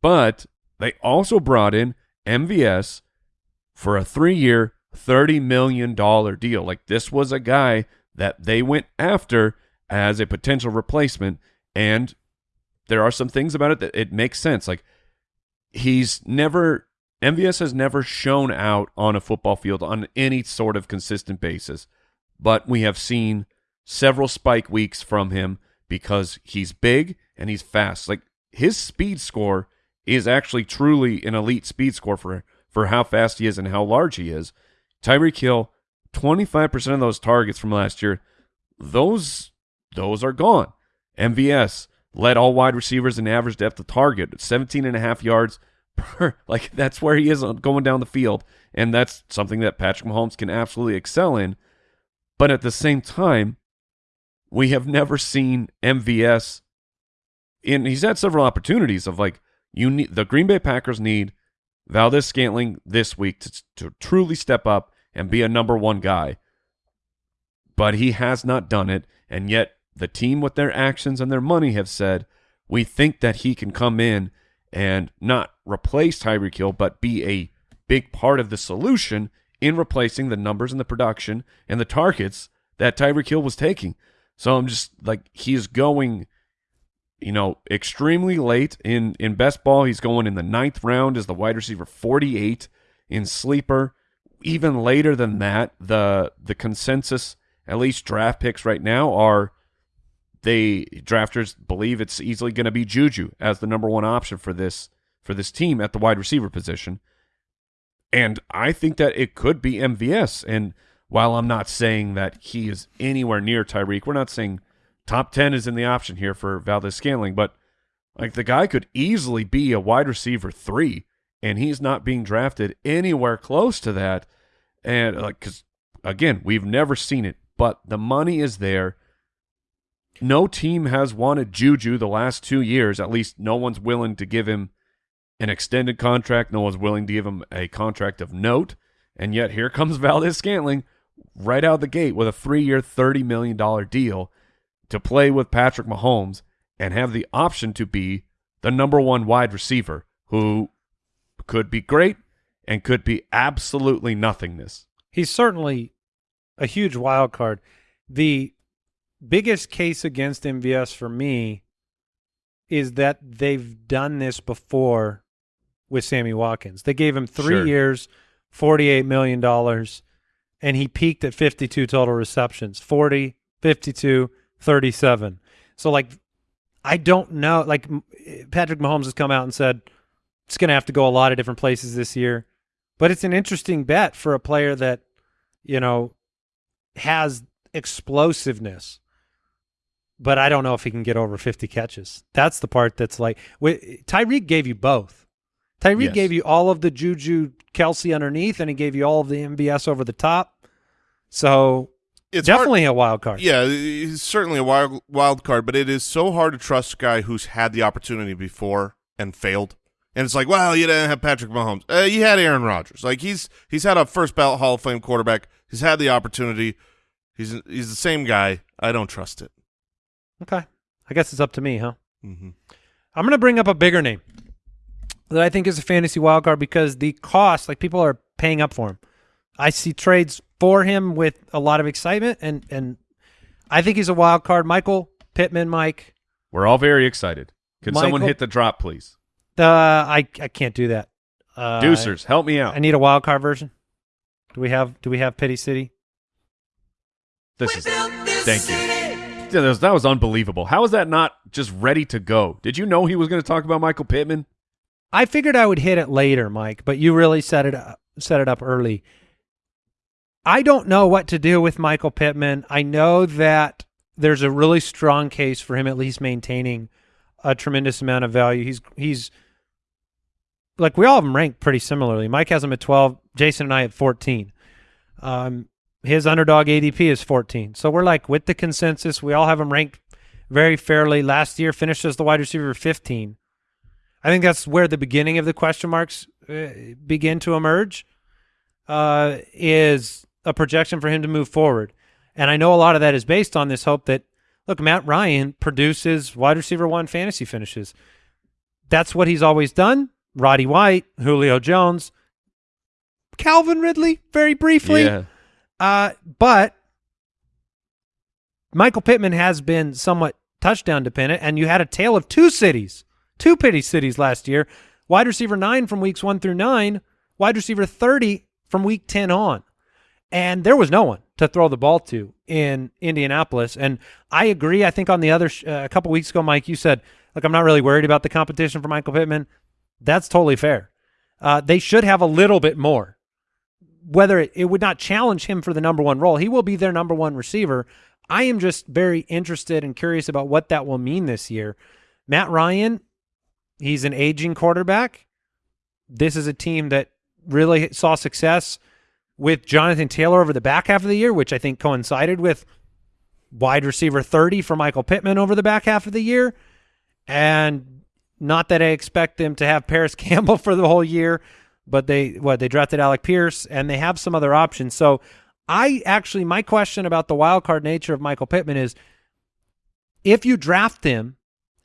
But they also brought in MVS for a three year, $30 million deal. Like this was a guy that they went after as a potential replacement. And there are some things about it that it makes sense. Like he's never MVS has never shown out on a football field on any sort of consistent basis, but we have seen several spike weeks from him because he's big and he's fast. Like his speed score is actually truly an elite speed score for for how fast he is and how large he is. Tyreek Hill, 25% of those targets from last year, those those are gone. MVS led all wide receivers in average depth of target, 17 and a half yards per like that's where he is going down the field and that's something that Patrick Mahomes can absolutely excel in. But at the same time, we have never seen MVS in he's had several opportunities of like you need the Green Bay Packers need Valdes-Scantling this week to, to truly step up and be a number one guy. But he has not done it, and yet the team with their actions and their money have said, we think that he can come in and not replace Tyreek Hill, but be a big part of the solution in replacing the numbers and the production and the targets that Tyreek Hill was taking. So I'm just like he's going, you know, extremely late in in best ball. He's going in the ninth round as the wide receiver 48 in sleeper. Even later than that, the the consensus at least draft picks right now are they drafters believe it's easily going to be Juju as the number one option for this for this team at the wide receiver position. And I think that it could be MVS. And while I'm not saying that he is anywhere near Tyreek, we're not saying top 10 is in the option here for Valdes-Scantling, but like the guy could easily be a wide receiver three, and he's not being drafted anywhere close to that. And like, because again, we've never seen it, but the money is there. No team has wanted Juju the last two years. At least no one's willing to give him an extended contract. No one's willing to give him a contract of note. And yet here comes Valdes-Scantling right out the gate with a three year, $30 million deal to play with Patrick Mahomes and have the option to be the number one wide receiver who could be great and could be absolutely nothingness. He's certainly a huge wild card. The biggest case against MVS for me is that they've done this before with Sammy Watkins. They gave him three Sure. years, $48 million, and he peaked at 52 total receptions 40, 52, 37. So, like, I don't know. Like, Patrick Mahomes has come out and said it's going to have to go a lot of different places this year. But it's an interesting bet for a player that, you know, has explosiveness. But I don't know if he can get over 50 catches. That's the part that's like Tyreek gave you both. Tyreek Yes. gave you all of the Juju Kelsey underneath, and he gave you all of the MVS over the top. So It's hard- definitely a wild card. Yeah, he's certainly a wild wild card, but it is so hard to trust a guy who's had the opportunity before and failed. And it's like, well, you didn't have Patrick Mahomes. Uh, you had Aaron Rodgers. Like he's he's had a first ballot Hall of Fame quarterback. He's had the opportunity. He's he's the same guy. I don't trust it. Okay. I guess it's up to me, huh? hmm I'm going to bring up a bigger name that I think is a fantasy wild card because the cost, like people are paying up for him. I see trades for him with a lot of excitement, and and I think he's a wild card. Michael Pittman, Mike. We're all very excited. Could someone hit the drop, please? Uh, I I can't do that. Uh, Deucers, help me out. I need a wild card version. Do we have Do we have Pity City? This is thank you. That, was, that was unbelievable. How is that not just ready to go? Did you know he was going to talk about Michael Pittman? I figured I would hit it later, Mike, but you really set it up, set it up early. I don't know what to do with Michael Pittman. I know that there's a really strong case for him at least maintaining a tremendous amount of value. He's he's like we all have him ranked pretty similarly. Mike has him at 12, Jason and I at 14. Um, his underdog ADP is 14. So we're like with the consensus, we all have him ranked very fairly. Last year finished as the wide receiver 15. I think that's where the beginning of the question marks uh, begin to emerge. Uh, is a projection for him to move forward, and I know a lot of that is based on this hope that look, Matt Ryan produces wide receiver one fantasy finishes. That's what he's always done. Roddy White, Julio Jones, Calvin Ridley, very briefly. Yeah. Uh, but Michael Pittman has been somewhat touchdown dependent, and you had a tale of two cities, two pity cities last year. Wide receiver nine from weeks one through nine, wide receiver 30 from week 10 on. And there was no one to throw the ball to in Indianapolis. And I agree. I think on the other, uh, a couple weeks ago, Mike, you said, look, I'm not really worried about the competition for Michael Pittman. That's totally fair. Uh, they should have a little bit more. Whether it, it would not challenge him for the number one role, he will be their number one receiver. I am just very interested and curious about what that will mean this year. Matt Ryan, he's an aging quarterback. This is a team that really saw success with Jonathan Taylor over the back half of the year, which I think coincided with wide receiver 30 for Michael Pittman over the back half of the year. And not that I expect them to have Parris Campbell for the whole year, but they what they drafted Alec Pierce and they have some other options. So I actually my question about the wild card nature of Michael Pittman is if you draft him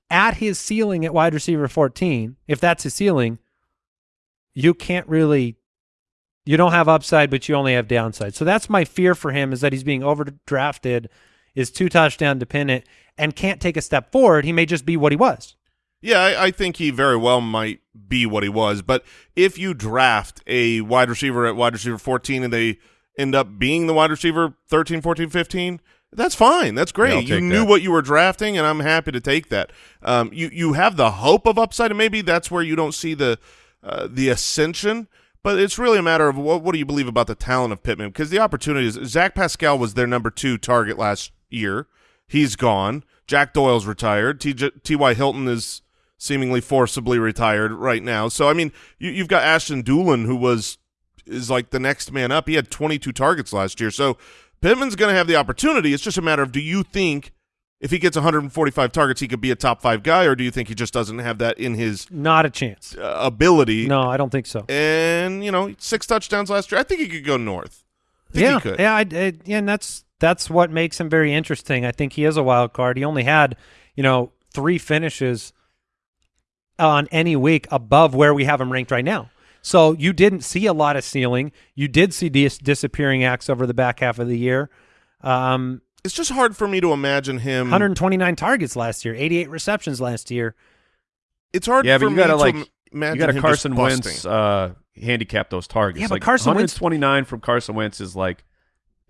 at his ceiling at wide receiver 14, if that's his ceiling, you can't really you don't have upside but you only have downside. So that's my fear for him is that he's being overdrafted, is two touchdown dependent and can't take a step forward. He may just be what he was. Yeah, I, I think he very well might be what he was. But if you draft a wide receiver at wide receiver 14 and they end up being the wide receiver 13, 14, 15, that's fine. That's great. I'll you knew that. what you were drafting, and I'm happy to take that. Um, you you have the hope of upside, and maybe that's where you don't see the uh, the ascension. But it's really a matter of what what do you believe about the talent of Pittman? Because the opportunities. Zach Pascal was their number two target last year. He's gone. Jack Doyle's retired. T.Y. Hilton is seemingly forcibly retired right now. So I mean, you, you've got Ashton Dulin, who was is like the next man up. He had 22 targets last year. So Pittman's going to have the opportunity. It's just a matter of do you think if he gets 145 targets, he could be a top five guy, or do you think he just doesn't have that in his Not a chance. uh, ability? No, I don't think so. And you know, six touchdowns last year. I think he could go north. I think yeah, he could. yeah, I, I, yeah, and that's that's what makes him very interesting. I think he is a wild card. He only had, you know, three finishes on any week above where we have him ranked right now. So you didn't see a lot of ceiling. You did see dis- disappearing acts over the back half of the year. Um, It's just hard for me to imagine him. 129 targets last year, 88 receptions last year. It's hard Yeah, for but you me gotta to like im- imagine you got to Carson. Wentz uh, handicap those targets. Yeah, but like Carson Wentz- 129 from Carson Wentz is like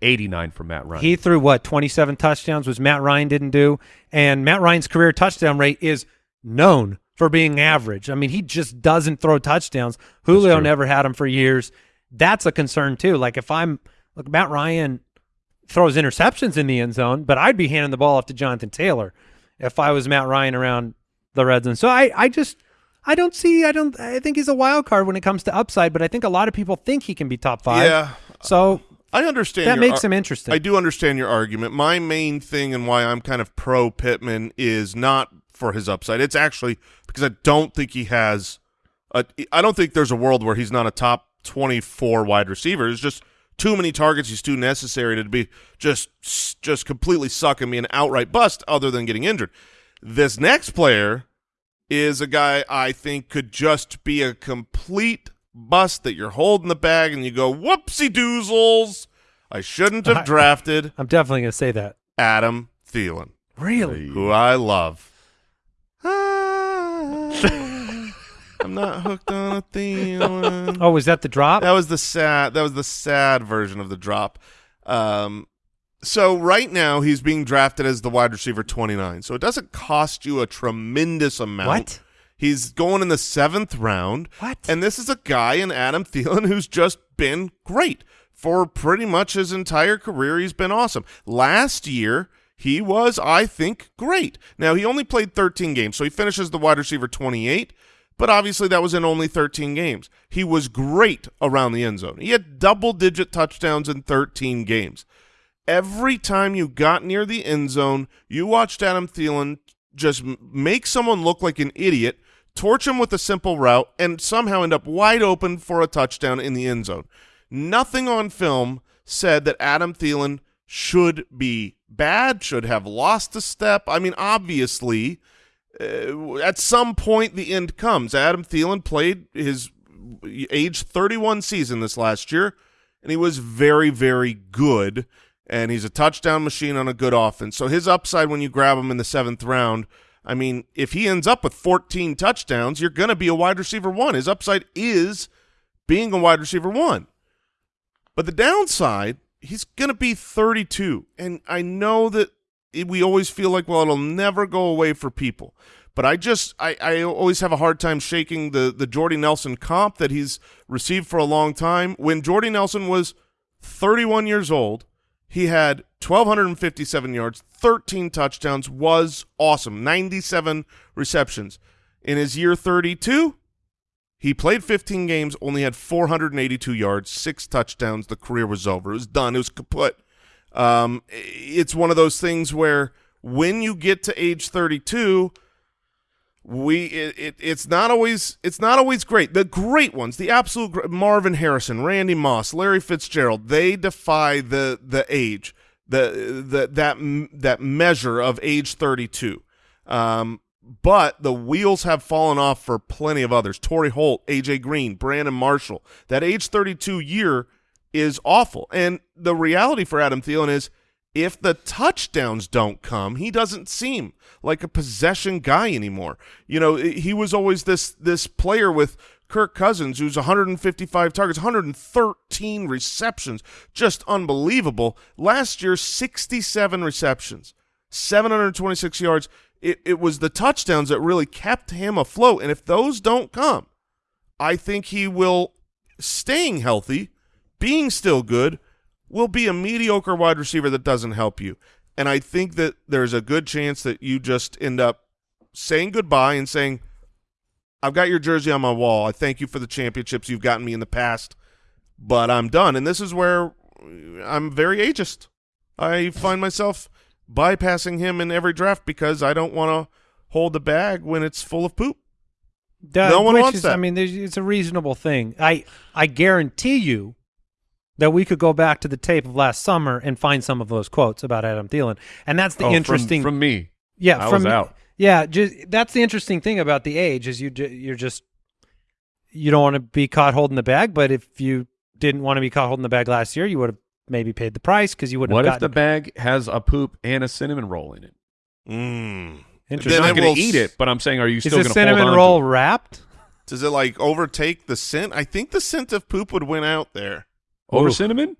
89 from Matt Ryan. He threw what 27 touchdowns, was Matt Ryan didn't do, and Matt Ryan's career touchdown rate is known for being average. I mean, he just doesn't throw touchdowns. Julio never had him for years. That's a concern too. Like if I'm look, Matt Ryan throws interceptions in the end zone, but I'd be handing the ball off to Jonathan Taylor if I was Matt Ryan around the red zone. So I, I just I don't see I don't I think he's a wild card when it comes to upside, but I think a lot of people think he can be top five. Yeah, So I understand. that makes him interesting. I do understand your argument. My main thing and why I'm kind of pro Pittman is not for his upside. It's actually because I don't think he has. A, I don't think there's a world where he's not a top 24 wide receiver. It's just too many targets. He's too necessary to be just just completely sucking me an outright bust, other than getting injured. This next player is a guy I think could just be a complete bust that you're holding the bag and you go, whoopsie doozles. I shouldn't have drafted I'm definitely going to say that. Adam Thielen, Really? who I love. I'm not hooked on a Thielen. Oh, was that the drop? That was the sad. That was the sad version of the drop. Um, so right now he's being drafted as the wide receiver 29. So it doesn't cost you a tremendous amount. What? He's going in the seventh round. What? And this is a guy in Adam Thielen who's just been great for pretty much his entire career. He's been awesome. Last year he was, I think, great. Now he only played 13 games, so he finishes the wide receiver 28. But obviously that was in only 13 games. He was great around the end zone. He had double-digit touchdowns in 13 games. Every time you got near the end zone, you watched Adam Thielen just make someone look like an idiot, torch him with a simple route, and somehow end up wide open for a touchdown in the end zone. Nothing on film said that Adam Thielen should be bad, should have lost a step. I mean, obviously, uh, at some point the end comes. Adam Thielen played his age 31 season this last year, and he was very, very good. and he's a touchdown machine on a good offense. So his upside when you grab him in the seventh round, I mean, if he ends up with 14 touchdowns, you're going to be a wide receiver one. His upside is being a wide receiver one. But the downside, he's going to be 32. And I know that it, we always feel like, well, it'll never go away for people. But I just, I, I always have a hard time shaking the, the Jordy Nelson comp that he's received for a long time. When Jordy Nelson was 31 years old, he had 1,257 yards, 13 touchdowns, was awesome, 97 receptions. In his year 32, he played 15 games, only had 482 yards, six touchdowns. The career was over. It was done. It was kaput. Um, it's one of those things where when you get to age 32, we it, it, it's not always it's not always great. The great ones, the absolute Marvin Harrison, Randy Moss, Larry Fitzgerald, they defy the the age, the the that that measure of age 32. Um, but the wheels have fallen off for plenty of others. Torry Holt, AJ Green, Brandon Marshall. That age 32 year is awful. And the reality for Adam Thielen is if the touchdowns don't come, he doesn't seem like a possession guy anymore. You know, he was always this this player with Kirk Cousins, who's 155 targets, 113 receptions, just unbelievable. Last year, 67 receptions, 726 yards. It, it was the touchdowns that really kept him afloat. And if those don't come, I think he will, staying healthy, being still good, will be a mediocre wide receiver that doesn't help you. And I think that there's a good chance that you just end up saying goodbye and saying, I've got your jersey on my wall. I thank you for the championships you've gotten me in the past, but I'm done. And this is where I'm very ageist. I find myself bypassing him in every draft because I don't want to hold the bag when it's full of poop. Duh, No one wants is, that. I mean, it's a reasonable thing. I I guarantee you that we could go back to the tape of last summer and find some of those quotes about Adam Thielen, and that's the Oh, interesting. from, me. yeah, I from was out. Yeah, just that's the interesting thing about the age is you you're just you don't want to be caught holding the bag, but if you didn't want to be caught holding the bag last year, you would have maybe paid the price because you wouldn't What have if the bag has a poop and a cinnamon roll in it? Mm. Interesting. Then I'm not going to eat it, but I'm saying, are you still going to cinnamon hold on roll To it? wrapped? Does it like overtake the scent? I think the scent of poop would win out there. Over Ooh. cinnamon?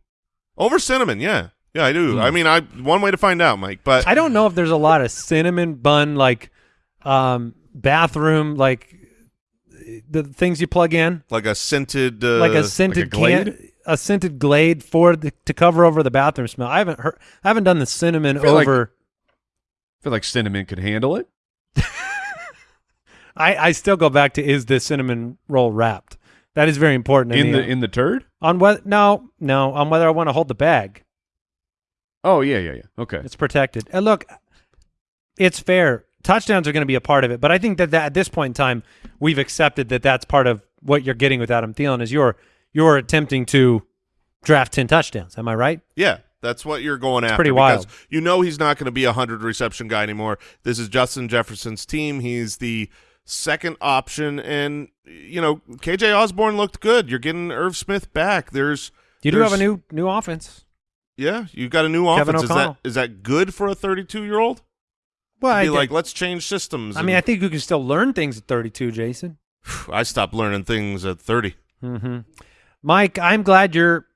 Over cinnamon, yeah. Yeah, I do. Hmm. I mean, I one way to find out, Mike, but I don't know if there's a lot of cinnamon bun like um bathroom like the things you plug in like a scented uh, like a scented Glade? can a scented glade for the, to cover over the bathroom smell. I haven't heard I haven't done the cinnamon I feel like- over I feel like cinnamon could handle it. I I still go back to is the cinnamon roll wrapped. That is very important to In me. the in the turd? On what no no on whether I want to hold the bag. Oh yeah, yeah, yeah. Okay. It's protected. And look, it's fair. Touchdowns are going to be a part of it, but I think that, that at this point in time, we've accepted that that's part of what you're getting with Adam Thielen is you're you're attempting to draft ten touchdowns. Am I right? Yeah, that's what you're going after. pretty because wild. You know he's not going to be a hundred reception guy anymore. This is Justin Jefferson's team. He's the second option, and you know KJ Osborn looked good. You're getting Irv Smith back. There's You do have a new new offense. yeah. you've got a new Kevin offense. Is that is that good for a 32 year old? Well, Be like, let's change systems. I mean, I think you can still learn things at 32, Jason. I stopped learning things at 30. hmm Mike, I'm glad you're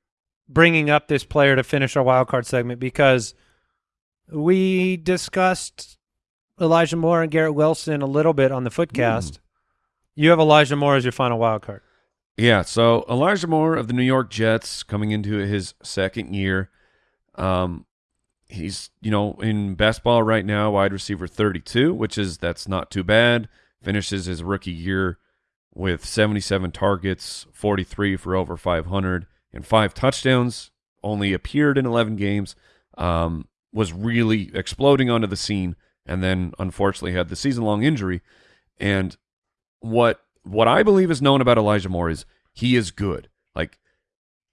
bringing up this player to finish our wild card segment because we discussed Elijah Moore and Garrett Wilson a little bit on the Footcast. You have Elijah Moore as your final wild card. Yeah, so Elijah Moore of the New York Jets coming into his second year. Um he's, you know, in best ball right now, wide receiver 32, which is that's not too bad. Finishes his rookie year with 77 targets, 43 for over 500 and 5 touchdowns. Only appeared in 11 games. Um was really exploding onto the scene and then unfortunately had the season-long injury and what what I believe is known about Elijah Moore is he is good. Like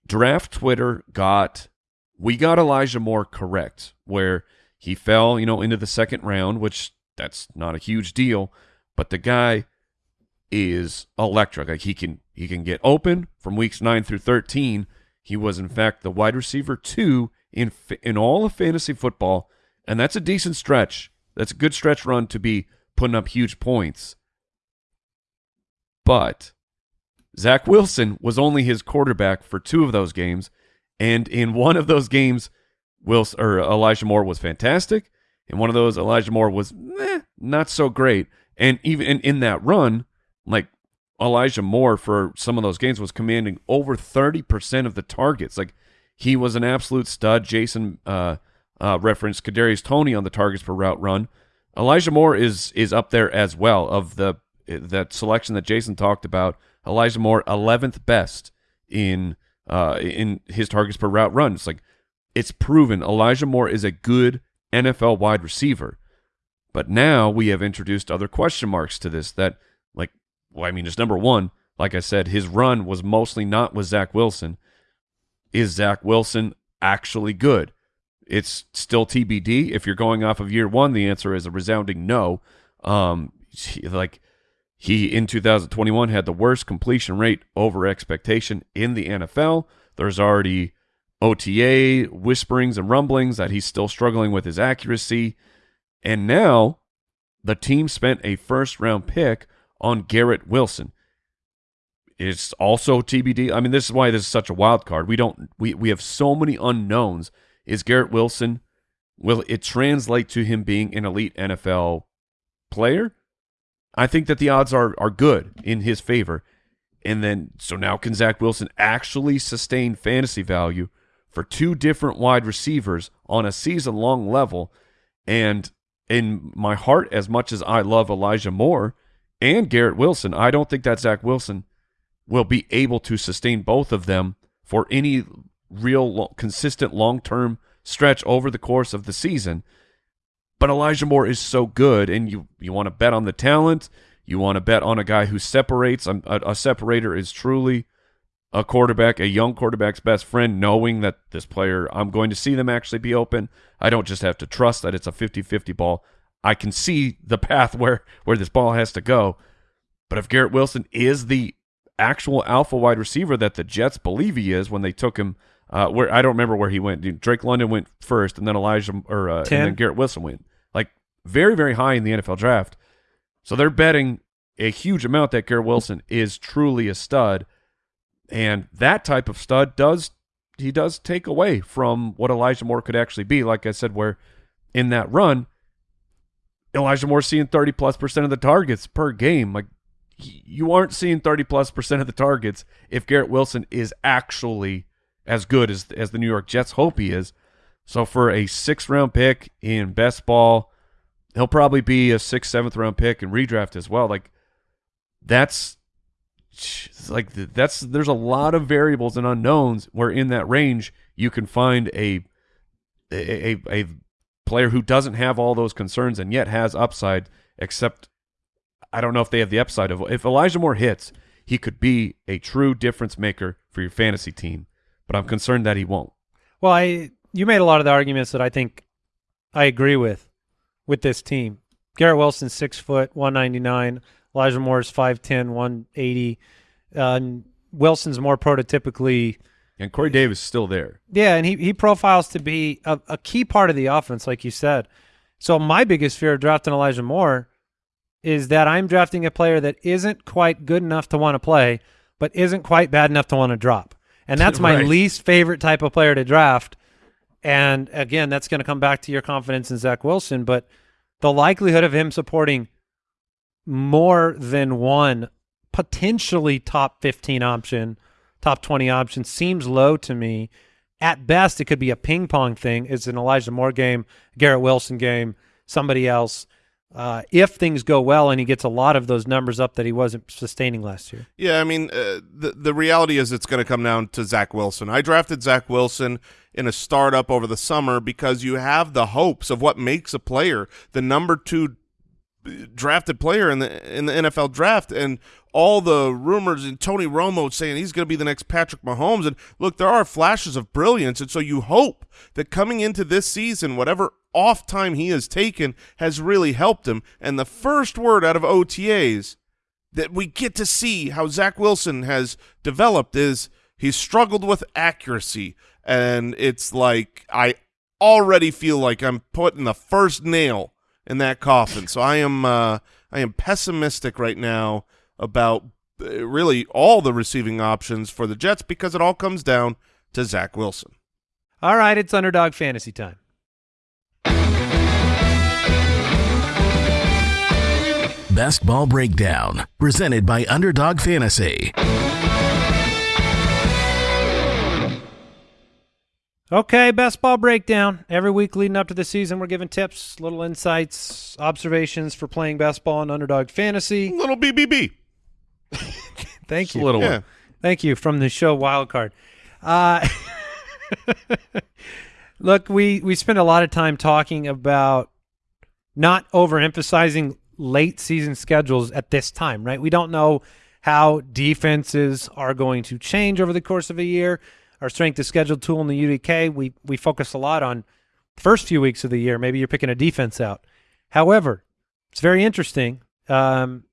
draft Twitter got we got Elijah Moore correct where he fell, you know, into the second round, which that's not a huge deal, but the guy is electric. Like he can he can get open from weeks 9 through 13. He was in fact the wide receiver 2 in in all of fantasy football, and that's a decent stretch. That's a good stretch run to be putting up huge points. But Zach Wilson was only his quarterback for two of those games, and in one of those games, Wilson or Elijah Moore was fantastic. In one of those, Elijah Moore was eh, not so great. And even in, in that run, like Elijah Moore for some of those games was commanding over 30% of the targets. Like he was an absolute stud. Jason uh, uh, referenced Kadarius Toney on the targets per route run. Elijah Moore is is up there as well of the that selection that Jason talked about. Elijah Moore, 11th best in uh, in his targets per route run. It's like it's proven Elijah Moore is a good NFL wide receiver. But now we have introduced other question marks to this that, like, well, I mean, it's number one, like I said, his run was mostly not with Zach Wilson. Is Zach Wilson actually good? It's still TBD. If you're going off of year one, the answer is a resounding no. Um, like he in 2021 had the worst completion rate over expectation in the NFL. There's already OTA whisperings and rumblings that he's still struggling with his accuracy. And now the team spent a first round pick on Garrett Wilson. It's also TBD. I mean, this is why this is such a wild card. We don't we, we have so many unknowns. Is Garrett Wilson will it translate to him being an elite NFL player? I think that the odds are are good in his favor. And then so now can Zach Wilson actually sustain fantasy value for two different wide receivers on a season long level? And in my heart, as much as I love Elijah Moore and Garrett Wilson, I don't think that Zach Wilson will be able to sustain both of them for any real lo- consistent long term stretch over the course of the season. But Elijah Moore is so good, and you you want to bet on the talent. You want to bet on a guy who separates. A, a, a separator is truly a quarterback, a young quarterback's best friend, knowing that this player, I'm going to see them actually be open. I don't just have to trust that it's a 50-50 ball. I can see the path where where this ball has to go. But if Garrett Wilson is the actual alpha wide receiver that the Jets believe he is when they took him, uh, where I don't remember where he went. Drake London went first, and then Elijah or uh, and then Garrett Wilson went. Like very very high in the NFL draft. So they're betting a huge amount that Garrett Wilson is truly a stud, and that type of stud does he does take away from what Elijah Moore could actually be. Like I said, where in that run, Elijah Moore seeing thirty plus percent of the targets per game. Like you aren't seeing thirty plus percent of the targets if Garrett Wilson is actually as good as as the New York Jets hope he is. So for a sixth round pick in best ball, he'll probably be a sixth, seventh round pick in redraft as well. Like that's like that's there's a lot of variables and unknowns where in that range you can find a a a, a player who doesn't have all those concerns and yet has upside except I don't know if they have the upside of if Elijah Moore hits, he could be a true difference maker for your fantasy team, but I'm concerned that he won't. Well, I you made a lot of the arguments that I think I agree with with this team. Garrett Wilson's six foot, one ninety nine. Elijah Moore's 5'10", 180. Uh, and Wilson's more prototypically, And Corey Davis is still there. yeah, and he he profiles to be a, a key part of the offense, like you said. So my biggest fear of drafting Elijah Moore is that I'm drafting a player that isn't quite good enough to want to play, but isn't quite bad enough to want to drop. And that's my Right. least favorite type of player to draft. And again, that's going to come back to your confidence in Zach Wilson, but the likelihood of him supporting more than one potentially top 15 option, top 20 option seems low to me. At best, it could be a ping pong thing. It's an Elijah Moore game, Garrett Wilson game, somebody else. Uh, if things go well and he gets a lot of those numbers up that he wasn't sustaining last year. Yeah, I mean, uh, the the reality is it's going to come down to Zach Wilson. I drafted Zach Wilson in a startup over the summer because you have the hopes of what makes a player the number two drafted player in the in the NFL draft, and all the rumors and Tony Romo saying he's going to be the next Patrick Mahomes. And look, there are flashes of brilliance, and so you hope that coming into this season, whatever off time he has taken has really helped him. And the first word out of OTAs that we get to see how Zach Wilson has developed is He's struggled with accuracy, and it's like I already feel like I'm putting the first nail in that coffin. So I am uh, I am pessimistic right now about uh, really all the receiving options for the Jets because it all comes down to Zach Wilson. All right, it's underdog fantasy time. Best Ball Breakdown, presented by Underdog Fantasy. Okay, best ball breakdown. Every week leading up to the season, we're giving tips, little insights, observations for playing best ball and underdog fantasy. Little BBB. Thank a you. little Yeah. one. Thank you from the show Wildcard. Uh, look, we we spend a lot of time talking about not overemphasizing late season schedules at this time, right? We don't know how defenses are going to change over the course of a year. Our strength of schedule tool in the UDK, we we focus a lot on first few weeks of the year. Maybe you're picking a defense out. However, it's very interesting. Um,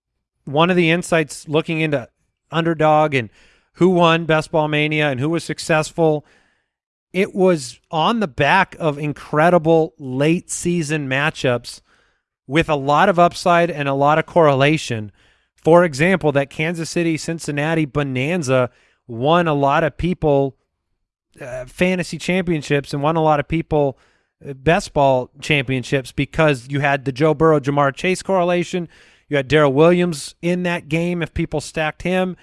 one of the insights looking into underdog and who won Best Ball Mania and who was successful. It was on the back of incredible late season matchups with a lot of upside and a lot of correlation. For example, that Kansas City Cincinnati bonanza won a lot of people uh, fantasy championships and won a lot of people uh, best ball championships because you had the Joe Burrow Ja'Marr Chase correlation. You had Darrel Williams in that game if people stacked him.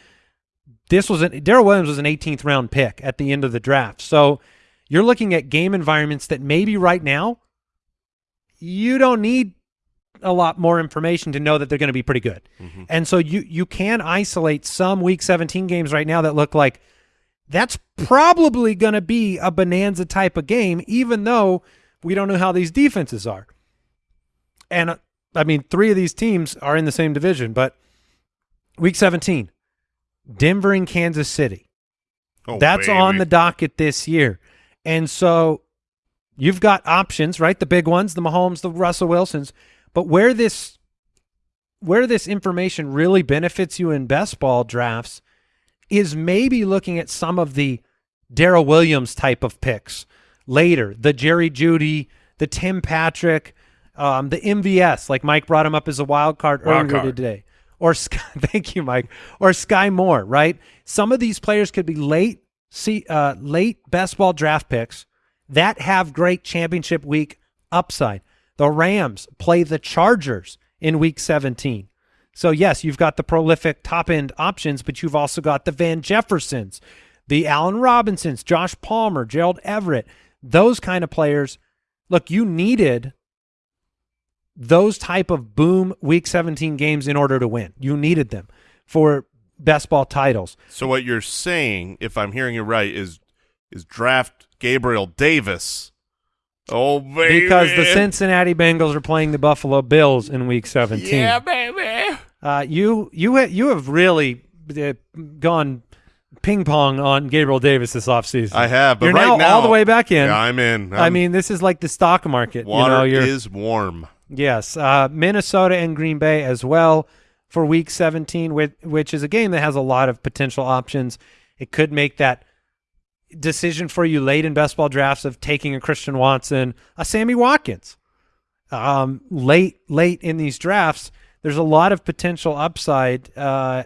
This was an Darrel Williams was an 18th round pick at the end of the draft. So you're looking at game environments that maybe right now you don't need a lot more information to know that they're going to be pretty good. And so you you can isolate some week 17 games right now that look like that's probably going to be a bonanza type of game even though we don't know how these defenses are. And uh, I mean 3 of these teams are in the same division, but week 17 Denver and Kansas City. Oh, That's baby. on the docket this year. And so you've got options, right? The big ones, the Mahomes, the Russell Wilsons. But where this where this information really benefits you in best ball drafts is maybe looking at some of the Darrel Williams type of picks later, the Jerry Jeudy, the Tim Patrick, um, the MVS, like Mike brought him up as a wild card Wild earlier card. today. Or Sky, thank you, Mike. Or Skyy Moore, right? Some of these players could be late, see, uh, late best ball draft picks that have great championship week upside. The Rams play the Chargers in week 17. So, yes, you've got the prolific top end options, but you've also got the Van Jeffersons, the Allen Robinsons, Josh Palmer, Gerald Everett, those kind of players. Look, you needed those type of boom week 17 games in order to win. You needed them for best ball titles. So what you're saying, if I'm hearing you right, is is draft Gabriel Davis. Oh baby, Because the Cincinnati Bengals are playing the Buffalo Bills in week 17. Yeah, baby. Uh, you you ha- you have really uh, gone ping pong on Gabriel Davis this offseason. I have, but you're right now, now all the way back in. Yeah, I'm in. I I'm- mean, this is like the stock market. water you know, you're, is warm. yes, uh, Minnesota and Green Bay as well for Week 17, which, which is a game that has a lot of potential options. It could make that decision for you late in best ball drafts of taking a Christian Watson, a Sammy Watkins. Um, late, late in these drafts, there's a lot of potential upside uh,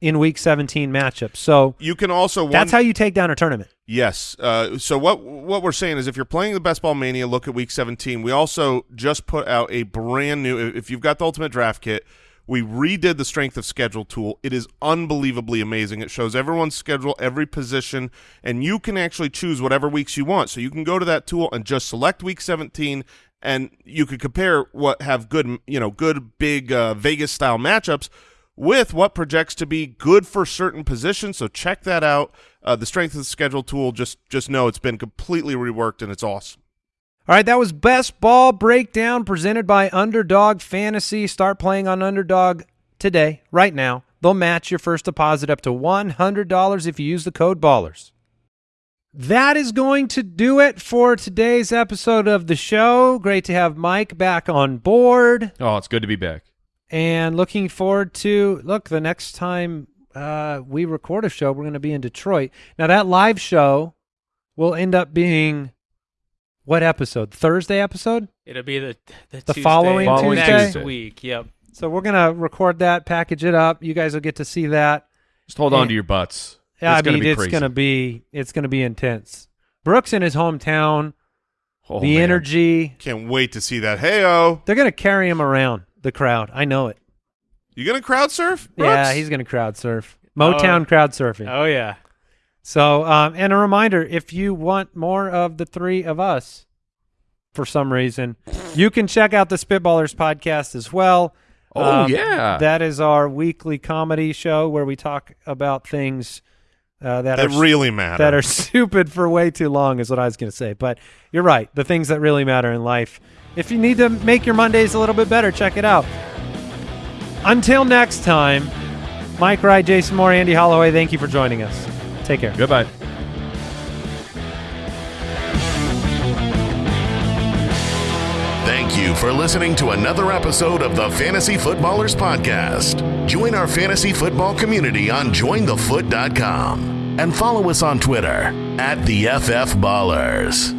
in Week 17 matchups. So You can also that's how you take down a tournament. Yes. Uh, so what what we're saying is, if you're playing the Best Ball Mania, look at Week 17. We also just put out a brand new. If you've got the Ultimate Draft Kit, we redid the Strength of Schedule tool. It is unbelievably amazing. It shows everyone's schedule, every position, and you can actually choose whatever weeks you want. So you can go to that tool and just select Week 17, and you could compare what have good, you know, good big uh, Vegas style matchups with what projects to be good for certain positions. So check that out. Uh, the strength of the schedule tool. Just just know it's been completely reworked and it's awesome. All right, that was Best Ball Breakdown presented by Underdog Fantasy. Start playing on Underdog today, right now. They'll match your first deposit up to $100 if you use the code BALLERS. That is going to do it for today's episode of the show. Great to have Mike back on board Oh, it's good to be back. and looking forward to look the next time uh, we record a show, we're going to be in Detroit. Now that live show will end up being what episode? Thursday episode. It'll be the the, The Tuesday following Following next Tuesday. week. Yep. So we're gonna record that, package it up. You guys will get to see that. Just hold on to your butts. Yeah, it's I gonna mean be it's crazy. gonna be it's gonna be intense. Brooks in his hometown, Oh, the man. energy. Can't wait to see that. Hey, oh, They're gonna carry him around the crowd. I know it. you gonna crowd surf? Yeah, he's gonna crowd surf. Motown crowd surfing. Oh yeah. So, um, and a reminder: if you want more of the three of us, for some reason, you can check out the Spitballers podcast as well. Oh Um, yeah. that is our weekly comedy show where we talk about things uh, that, that are really matter. that are stupid for way too long, is what I was going to say. But you're right; the things that really matter in life. If you need to make your Mondays a little bit better, check it out. Until next time, Mike Wright, Jason Moore, Andy Holloway. Thank you for joining us. Take care. Goodbye. You for listening to another episode of the Fantasy Footballers Podcast. Join our fantasy football community on jointhefoot.com and follow us on Twitter at the FF Ballers.